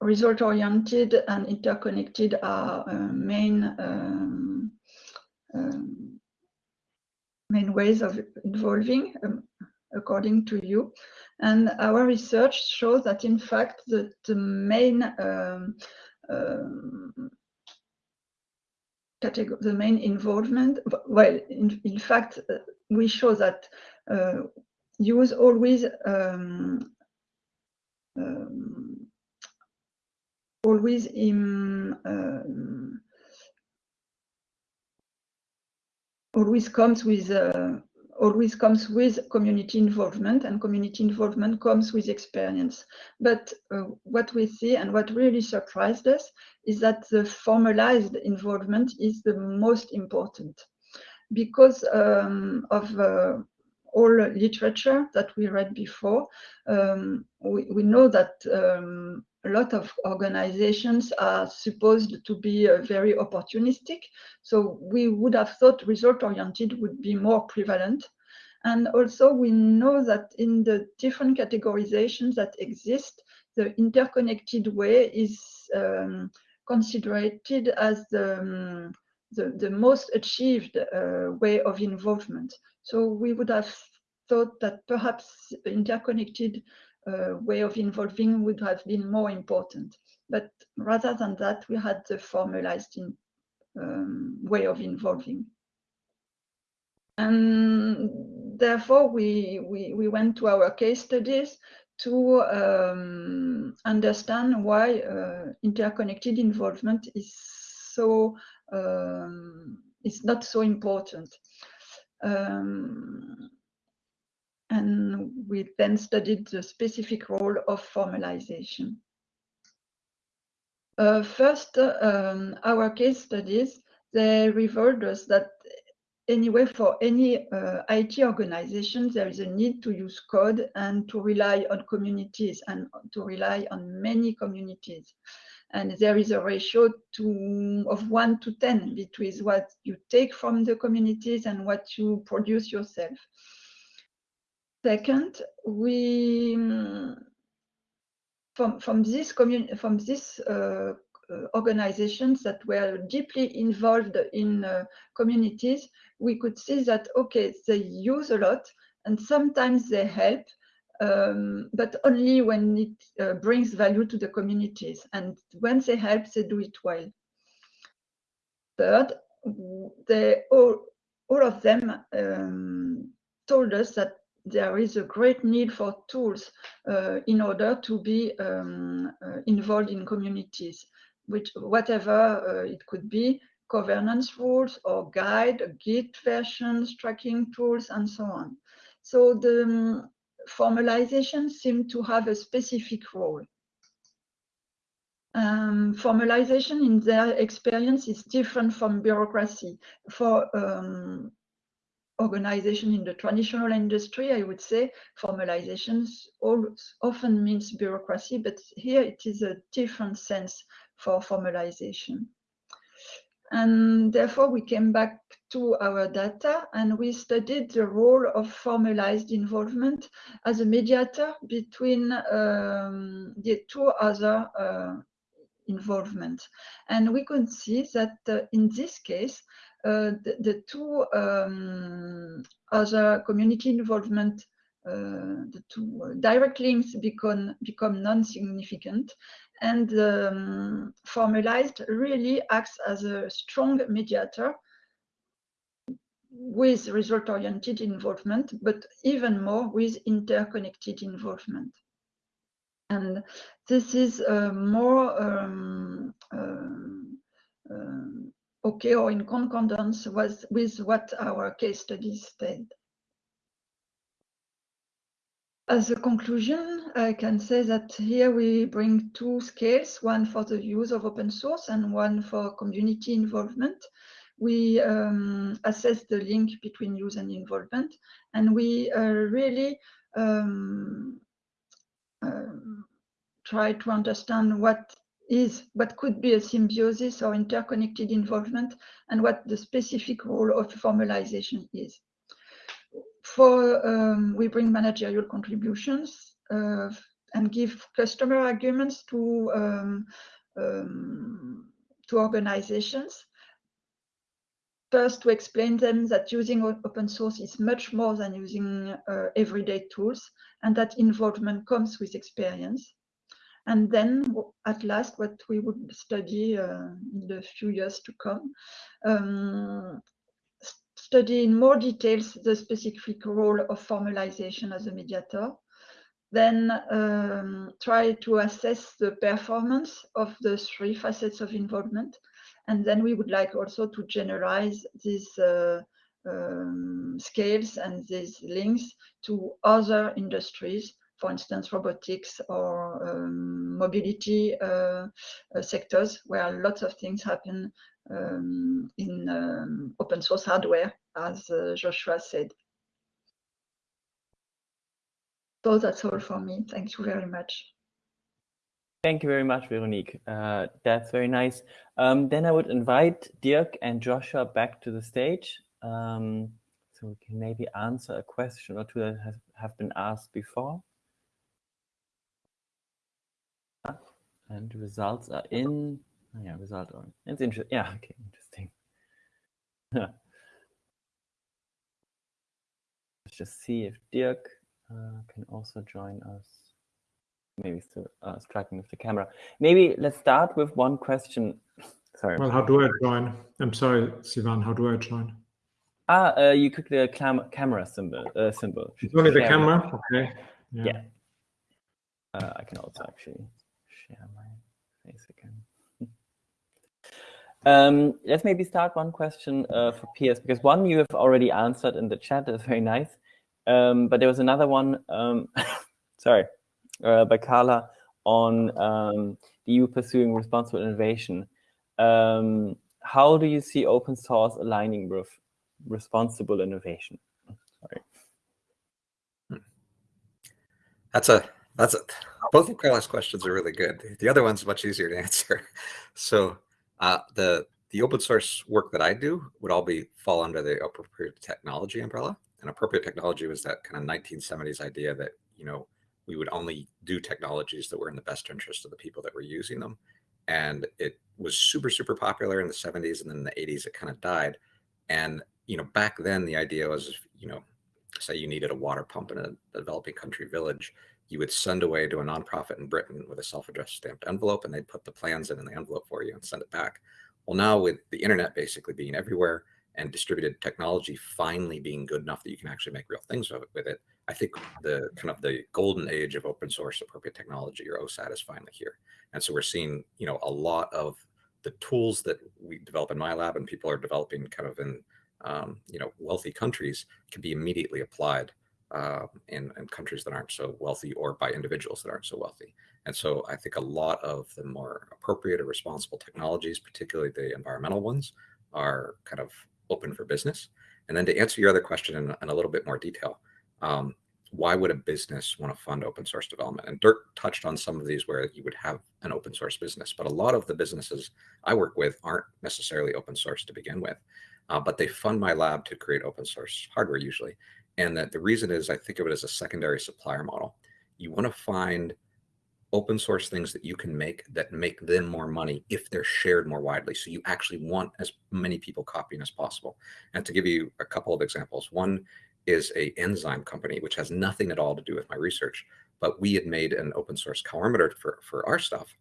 result-oriented and interconnected are uh, main um, um, main ways of involving, um, according to you. And our research shows that, in fact, the, the main um, um, the main involvement, well, in, in fact, uh, we show that uh, use always um, always in um, always comes with uh, always comes with community involvement and community involvement comes with experience. But uh, what we see and what really surprised us is that the formalized involvement is the most important. Because um, of uh, all literature that we read before um, we, we know that um, a lot of organizations are supposed to be uh, very opportunistic. So we would have thought result oriented would be more prevalent. And also we know that in the different categorizations that exist, the interconnected way is um, considered as the, um, the, the, most achieved uh, way of involvement. So we would have thought that perhaps interconnected uh, way of involving would have been more important. But rather than that, we had the formalized in, um, way of involving. And therefore, we, we, we went to our case studies to um, understand why uh, interconnected involvement is so um, is not so important. Um, and we then studied the specific role of formalization. Uh, first, um, our case studies, they revealed us that anyway, for any uh, IT organization, there is a need to use code and to rely on communities and to rely on many communities. And there is a ratio to, of 1 to 10 between what you take from the communities and what you produce yourself. Second, we from from this community from this uh, uh, organizations that were deeply involved in uh, communities, we could see that okay, they use a lot and sometimes they help, um, but only when it uh, brings value to the communities. And when they help, they do it well. Third, they all all of them um, told us that there is a great need for tools uh, in order to be um, uh, involved in communities, which whatever uh, it could be, governance rules or guide, Git versions, tracking tools, and so on. So the um, formalization seemed to have a specific role. Um, formalization in their experience is different from bureaucracy. For um, organization in the traditional industry, I would say formalization often means bureaucracy, but here it is a different sense for formalization. And therefore, we came back to our data and we studied the role of formalized involvement as a mediator between um, the two other uh, involvement. And we could see that uh, in this case, the, the, two um, other community involvement, uh, the two direct links become, become non-significant and um, formalized really acts as a strong mediator with result-oriented involvement, but even more with interconnected involvement. And this is uh, more um, um, um okay or in concordance with, with what our case studies said. As a conclusion, I can say that here we bring two scales, one for the use of open source and one for community involvement. We um, assess the link between use and involvement, and we uh, really um, um, try to understand what is what could be a symbiosis or interconnected involvement and what the specific role of formalization is. For um, we bring managerial contributions uh, and give customer arguments to um, um, to organizations. First, to explain them that using open source is much more than using uh, everyday tools, and that involvement comes with experience. And then at last, what we would study uh, in the few years to come, um, study in more details the specific role of formalization as a mediator, then um, try to assess the performance of the three facets of involvement. And then we would like also to generalize these uh, um, scales and these links to other industries for instance, robotics or um, mobility uh, uh, sectors where lots of things happen um, in um, open source hardware, as uh, Joshua said. So that's all for me. Thank you very much. Thank you very much, Veronique. Uh, that's very nice. Um, then I would invite Dirk and Joshua back to the stage. Um, so we can maybe answer a question or two that have, have been asked before. And results are in oh, yeah result on it's interesting yeah [LAUGHS] okay interesting [LAUGHS] let's just see if dirk uh, can also join us maybe still uh, striking with the camera maybe let's start with one question [LAUGHS] sorry well how do i join i'm sorry sivan how do i join Ah, uh, you click the cam camera symbol. Uh, symbol. only the camera. Okay. Yeah. yeah. Uh, I can also actually share my face again. [LAUGHS] Um, let's maybe start one question uh, for Pearce, because one you have already answered in the chat, is very nice. Um, but there was another one, um, [LAUGHS] sorry, uh, by Carla on um, the EU pursuing responsible innovation. Um, how do you see open source aligning with responsible innovation? Sorry. That's a that's a, both of Carla's questions are really good. The other one's much easier to [LAUGHS] answer. So uh, the the open source work that I do would all be fall under the appropriate technology umbrella. And appropriate technology was that kind of 1970s idea that you know we would only do technologies that were in the best interest of the people that were using them. And it was super super popular in the 70s, and then in the 80s it kind of died. And you know back then the idea was you know say you needed a water pump in a developing country village you would send away to a nonprofit in Britain with a self-addressed stamped envelope, and they'd put the plans in the envelope for you and send it back. Well, now with the internet basically being everywhere and distributed technology finally being good enough that you can actually make real things with it, I think the kind of the golden age of open source appropriate technology or OSAT is finally here. And so we're seeing, you know, a lot of the tools that we develop in my lab and people are developing kind of in, um, you know, wealthy countries can be immediately applied uh, in, in countries that aren't so wealthy or by individuals that aren't so wealthy. And so I think a lot of the more appropriate or responsible technologies, particularly the environmental ones, are kind of open for business. And then to answer your other question in, in a little bit more detail, um, why would a business want to fund open source development? And Dirk touched on some of these where you would have an open source business, but a lot of the businesses I work with aren't necessarily open source to begin with, uh, but they fund my lab to create open source hardware usually. And that the reason is I think of it as a secondary supplier model. You want to find open source things that you can make that make them more money if they're shared more widely. So you actually want as many people copying as possible. And to give you a couple of examples, one is a enzyme company, which has nothing at all to do with my research, but we had made an open source colorimeter for, for our stuff.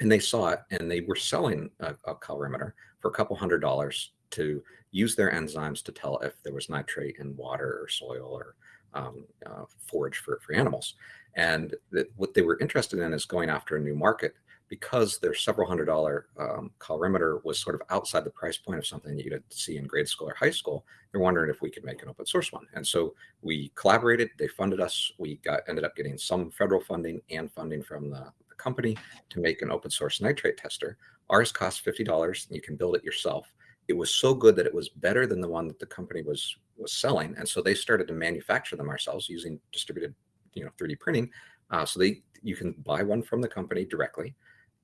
And they saw it and they were selling a, a colorimeter for a couple hundred dollars to use their enzymes to tell if there was nitrate in water or soil or um, uh, forage for, for animals. And what they were interested in is going after a new market because their several hundred dollar um, colorimeter was sort of outside the price point of something that you'd see in grade school or high school. They're wondering if we could make an open source one. And so we collaborated, they funded us. We got ended up getting some federal funding and funding from the, the company to make an open source nitrate tester. Ours costs $50 and you can build it yourself it was so good that it was better than the one that the company was was selling. And so they started to manufacture them ourselves using distributed you know 3d printing. Uh, so they you can buy one from the company directly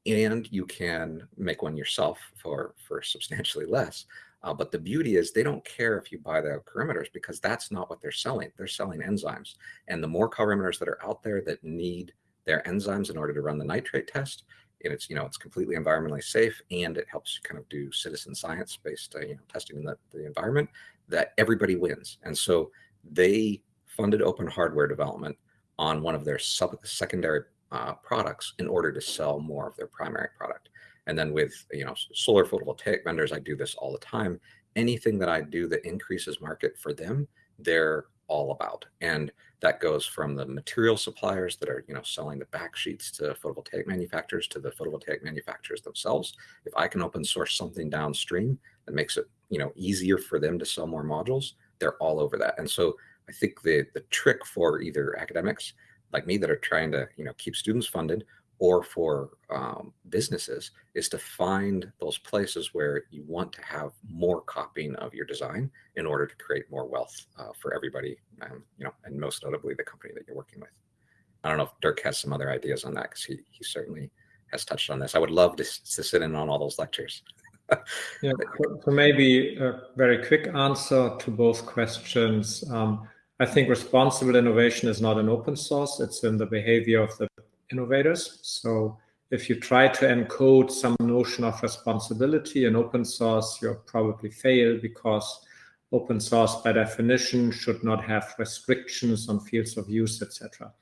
and you can make one yourself for for substantially less. Uh, but the beauty is they don't care if you buy the colorimeters because that's not what they're selling. They're selling enzymes. And the more colorimeters that are out there that need their enzymes in order to run the nitrate test and it's you know it's completely environmentally safe and it helps kind of do citizen science based uh, you know testing in the, the environment that everybody wins. And so they funded open hardware development on one of their sub secondary uh, products in order to sell more of their primary product. And then with you know solar photovoltaic vendors i do this all the time. Anything that i do that increases market for them they're all about. And that goes from the material suppliers that are, you know, selling the back sheets to photovoltaic manufacturers to the photovoltaic manufacturers themselves. If I can open source something downstream that makes it, you know, easier for them to sell more modules, they're all over that. And so I think the the trick for either academics like me that are trying to, you know, keep students funded or for um, businesses is to find those places where you want to have more copying of your design in order to create more wealth uh, for everybody, um, you know, and most notably the company that you're working with. I don't know if Dirk has some other ideas on that because he, he certainly has touched on this. I would love to, to sit in on all those lectures. [LAUGHS] yeah, so maybe a very quick answer to both questions. Um, I think responsible innovation is not an open source. It's in the behavior of the innovators. So if you try to encode some notion of responsibility in open source, you'll probably fail because open source by definition should not have restrictions on fields of use, etc.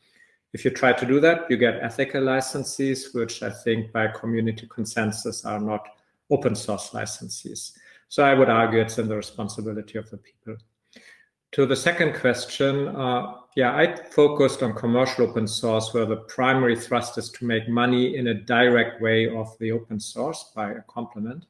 If you try to do that, you get ethical licenses, which I think by community consensus are not open source licenses. So I would argue it's in the responsibility of the people. To the second question, uh, yeah, I focused on commercial open source where the primary thrust is to make money in a direct way of the open source by a complement.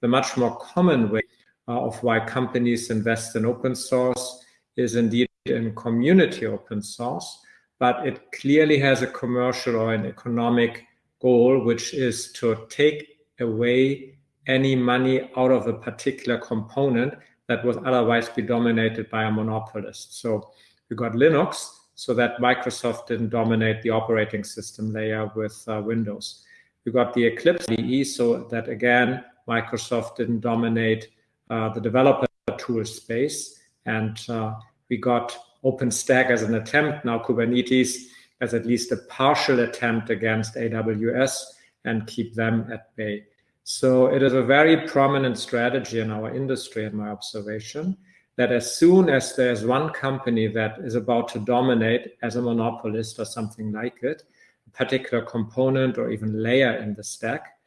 The much more common way uh, of why companies invest in open source is indeed in community open source, but it clearly has a commercial or an economic goal, which is to take away any money out of a particular component that would otherwise be dominated by a monopolist. So we got Linux so that Microsoft didn't dominate the operating system layer with uh, Windows. We got the Eclipse IDE so that again, Microsoft didn't dominate uh, the developer tool space. And uh, we got OpenStack as an attempt, now Kubernetes as at least a partial attempt against AWS and keep them at bay. So it is a very prominent strategy in our industry, in my observation, that as soon as there's one company that is about to dominate as a monopolist or something like it, a particular component or even layer in the stack,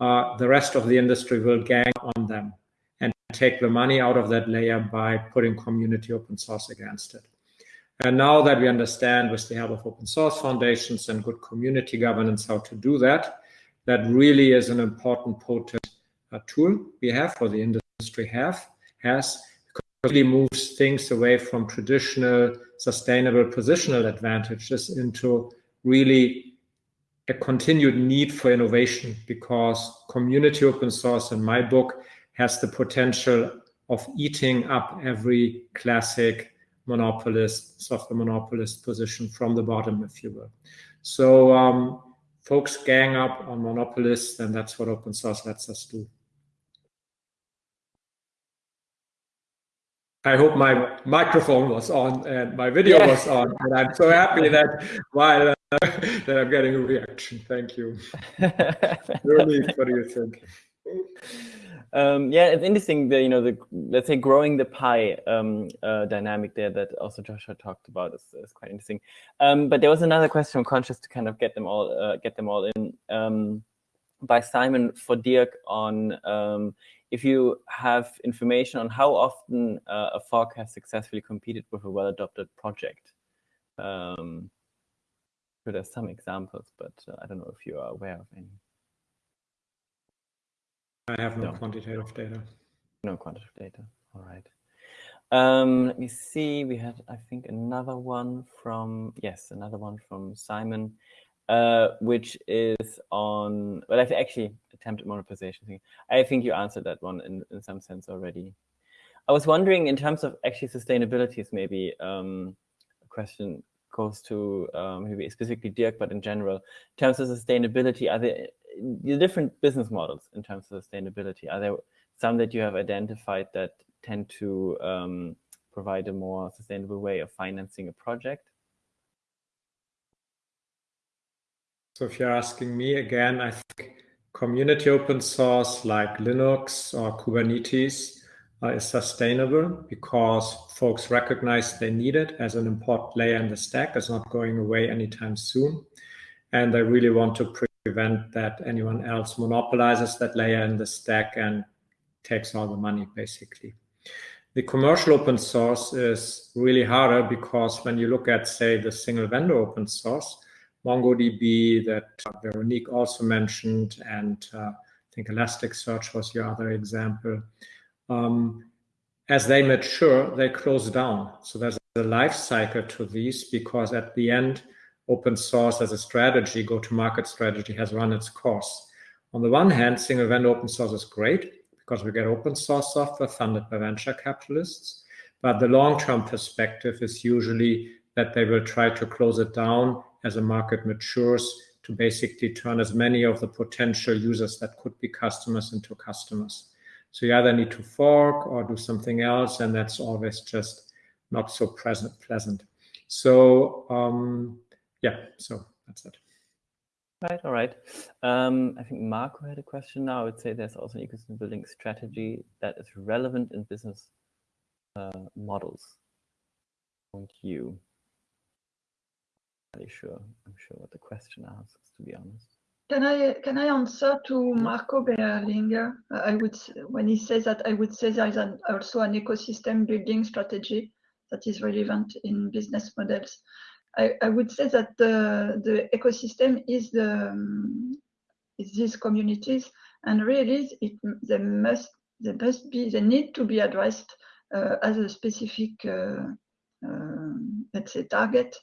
uh, the rest of the industry will gang on them and take the money out of that layer by putting community open source against it. And now that we understand with the help of open source foundations and good community governance how to do that, that really is an important potent uh, tool we have for the industry have has really moves things away from traditional sustainable positional advantages into really a continued need for innovation because community open source in my book has the potential of eating up every classic monopolist, software monopolist position from the bottom, if you will. So um, folks gang up on monopolists, and that's what open source lets us do. I hope my microphone was on and my video was on, and I'm so happy that while uh, [LAUGHS] that I'm getting a reaction. Thank you. really, what do you think? Um, yeah, it's interesting. The you know the let's say growing the pie um, uh, dynamic there that also Joshua talked about is, is quite interesting. Um, but there was another question. Conscious to kind of get them all uh, get them all in um, by Simon for Dirk on um, if you have information on how often uh, a fork has successfully competed with a well-adopted project. Um, so there's some examples, but uh, I don't know if you are aware of any. I have no, no. quantitative data. No quantitative data. All right. Um, let me see. We had, I think, another one from yes, another one from Simon, uh, which is on. Well, I've actually attempted monopolization thing. I think you answered that one in in some sense already. I was wondering, in terms of actually sustainability, is maybe um, a question goes to um, maybe specifically Dirk, but in general, in terms of sustainability, are there the different business models in terms of sustainability? Are there some that you have identified that tend to um, provide a more sustainable way of financing a project? So if you're asking me again, I think community open source like Linux or Kubernetes uh, is sustainable because folks recognize they need it as an important layer in the stack. It's not going away anytime soon. And they really want to prevent that anyone else monopolizes that layer in the stack and takes all the money, basically. The commercial open source is really harder because when you look at, say, the single vendor open source, MongoDB that Veronique also mentioned, and uh, I think Elasticsearch was your other example. Um, as they mature, they close down. So there's a life cycle to these because at the end, open source as a strategy, go-to-market strategy has run its course. On the one hand, single vendor open source is great because we get open source software funded by venture capitalists. But the long-term perspective is usually that they will try to close it down as a market matures to basically turn as many of the potential users that could be customers into customers. So you either need to fork or do something else, and that's always just not so present, pleasant. So um, yeah, so that's it. Right, all right. Um, I think Marco had a question now. I would say there's also an ecosystem building strategy that is relevant in business uh, models. Thank you. Really sure. I'm sure what the question asks, to be honest. can I can I answer to Marco Berlinger? I would when he says that I would say there is an, also an ecosystem building strategy that is relevant in business models. I, I would say that the the ecosystem is the um, is these communities and really it they must they must be they need to be addressed uh, as a specific uh, uh, let's say target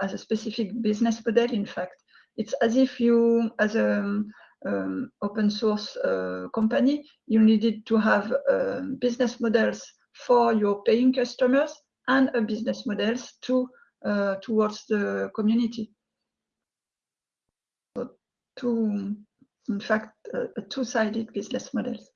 as a specific business model in fact it's as if you, as an um, open source uh, company, you needed to have uh, business models for your paying customers and a business models to uh, towards the community. So two, in fact, two-sided business models.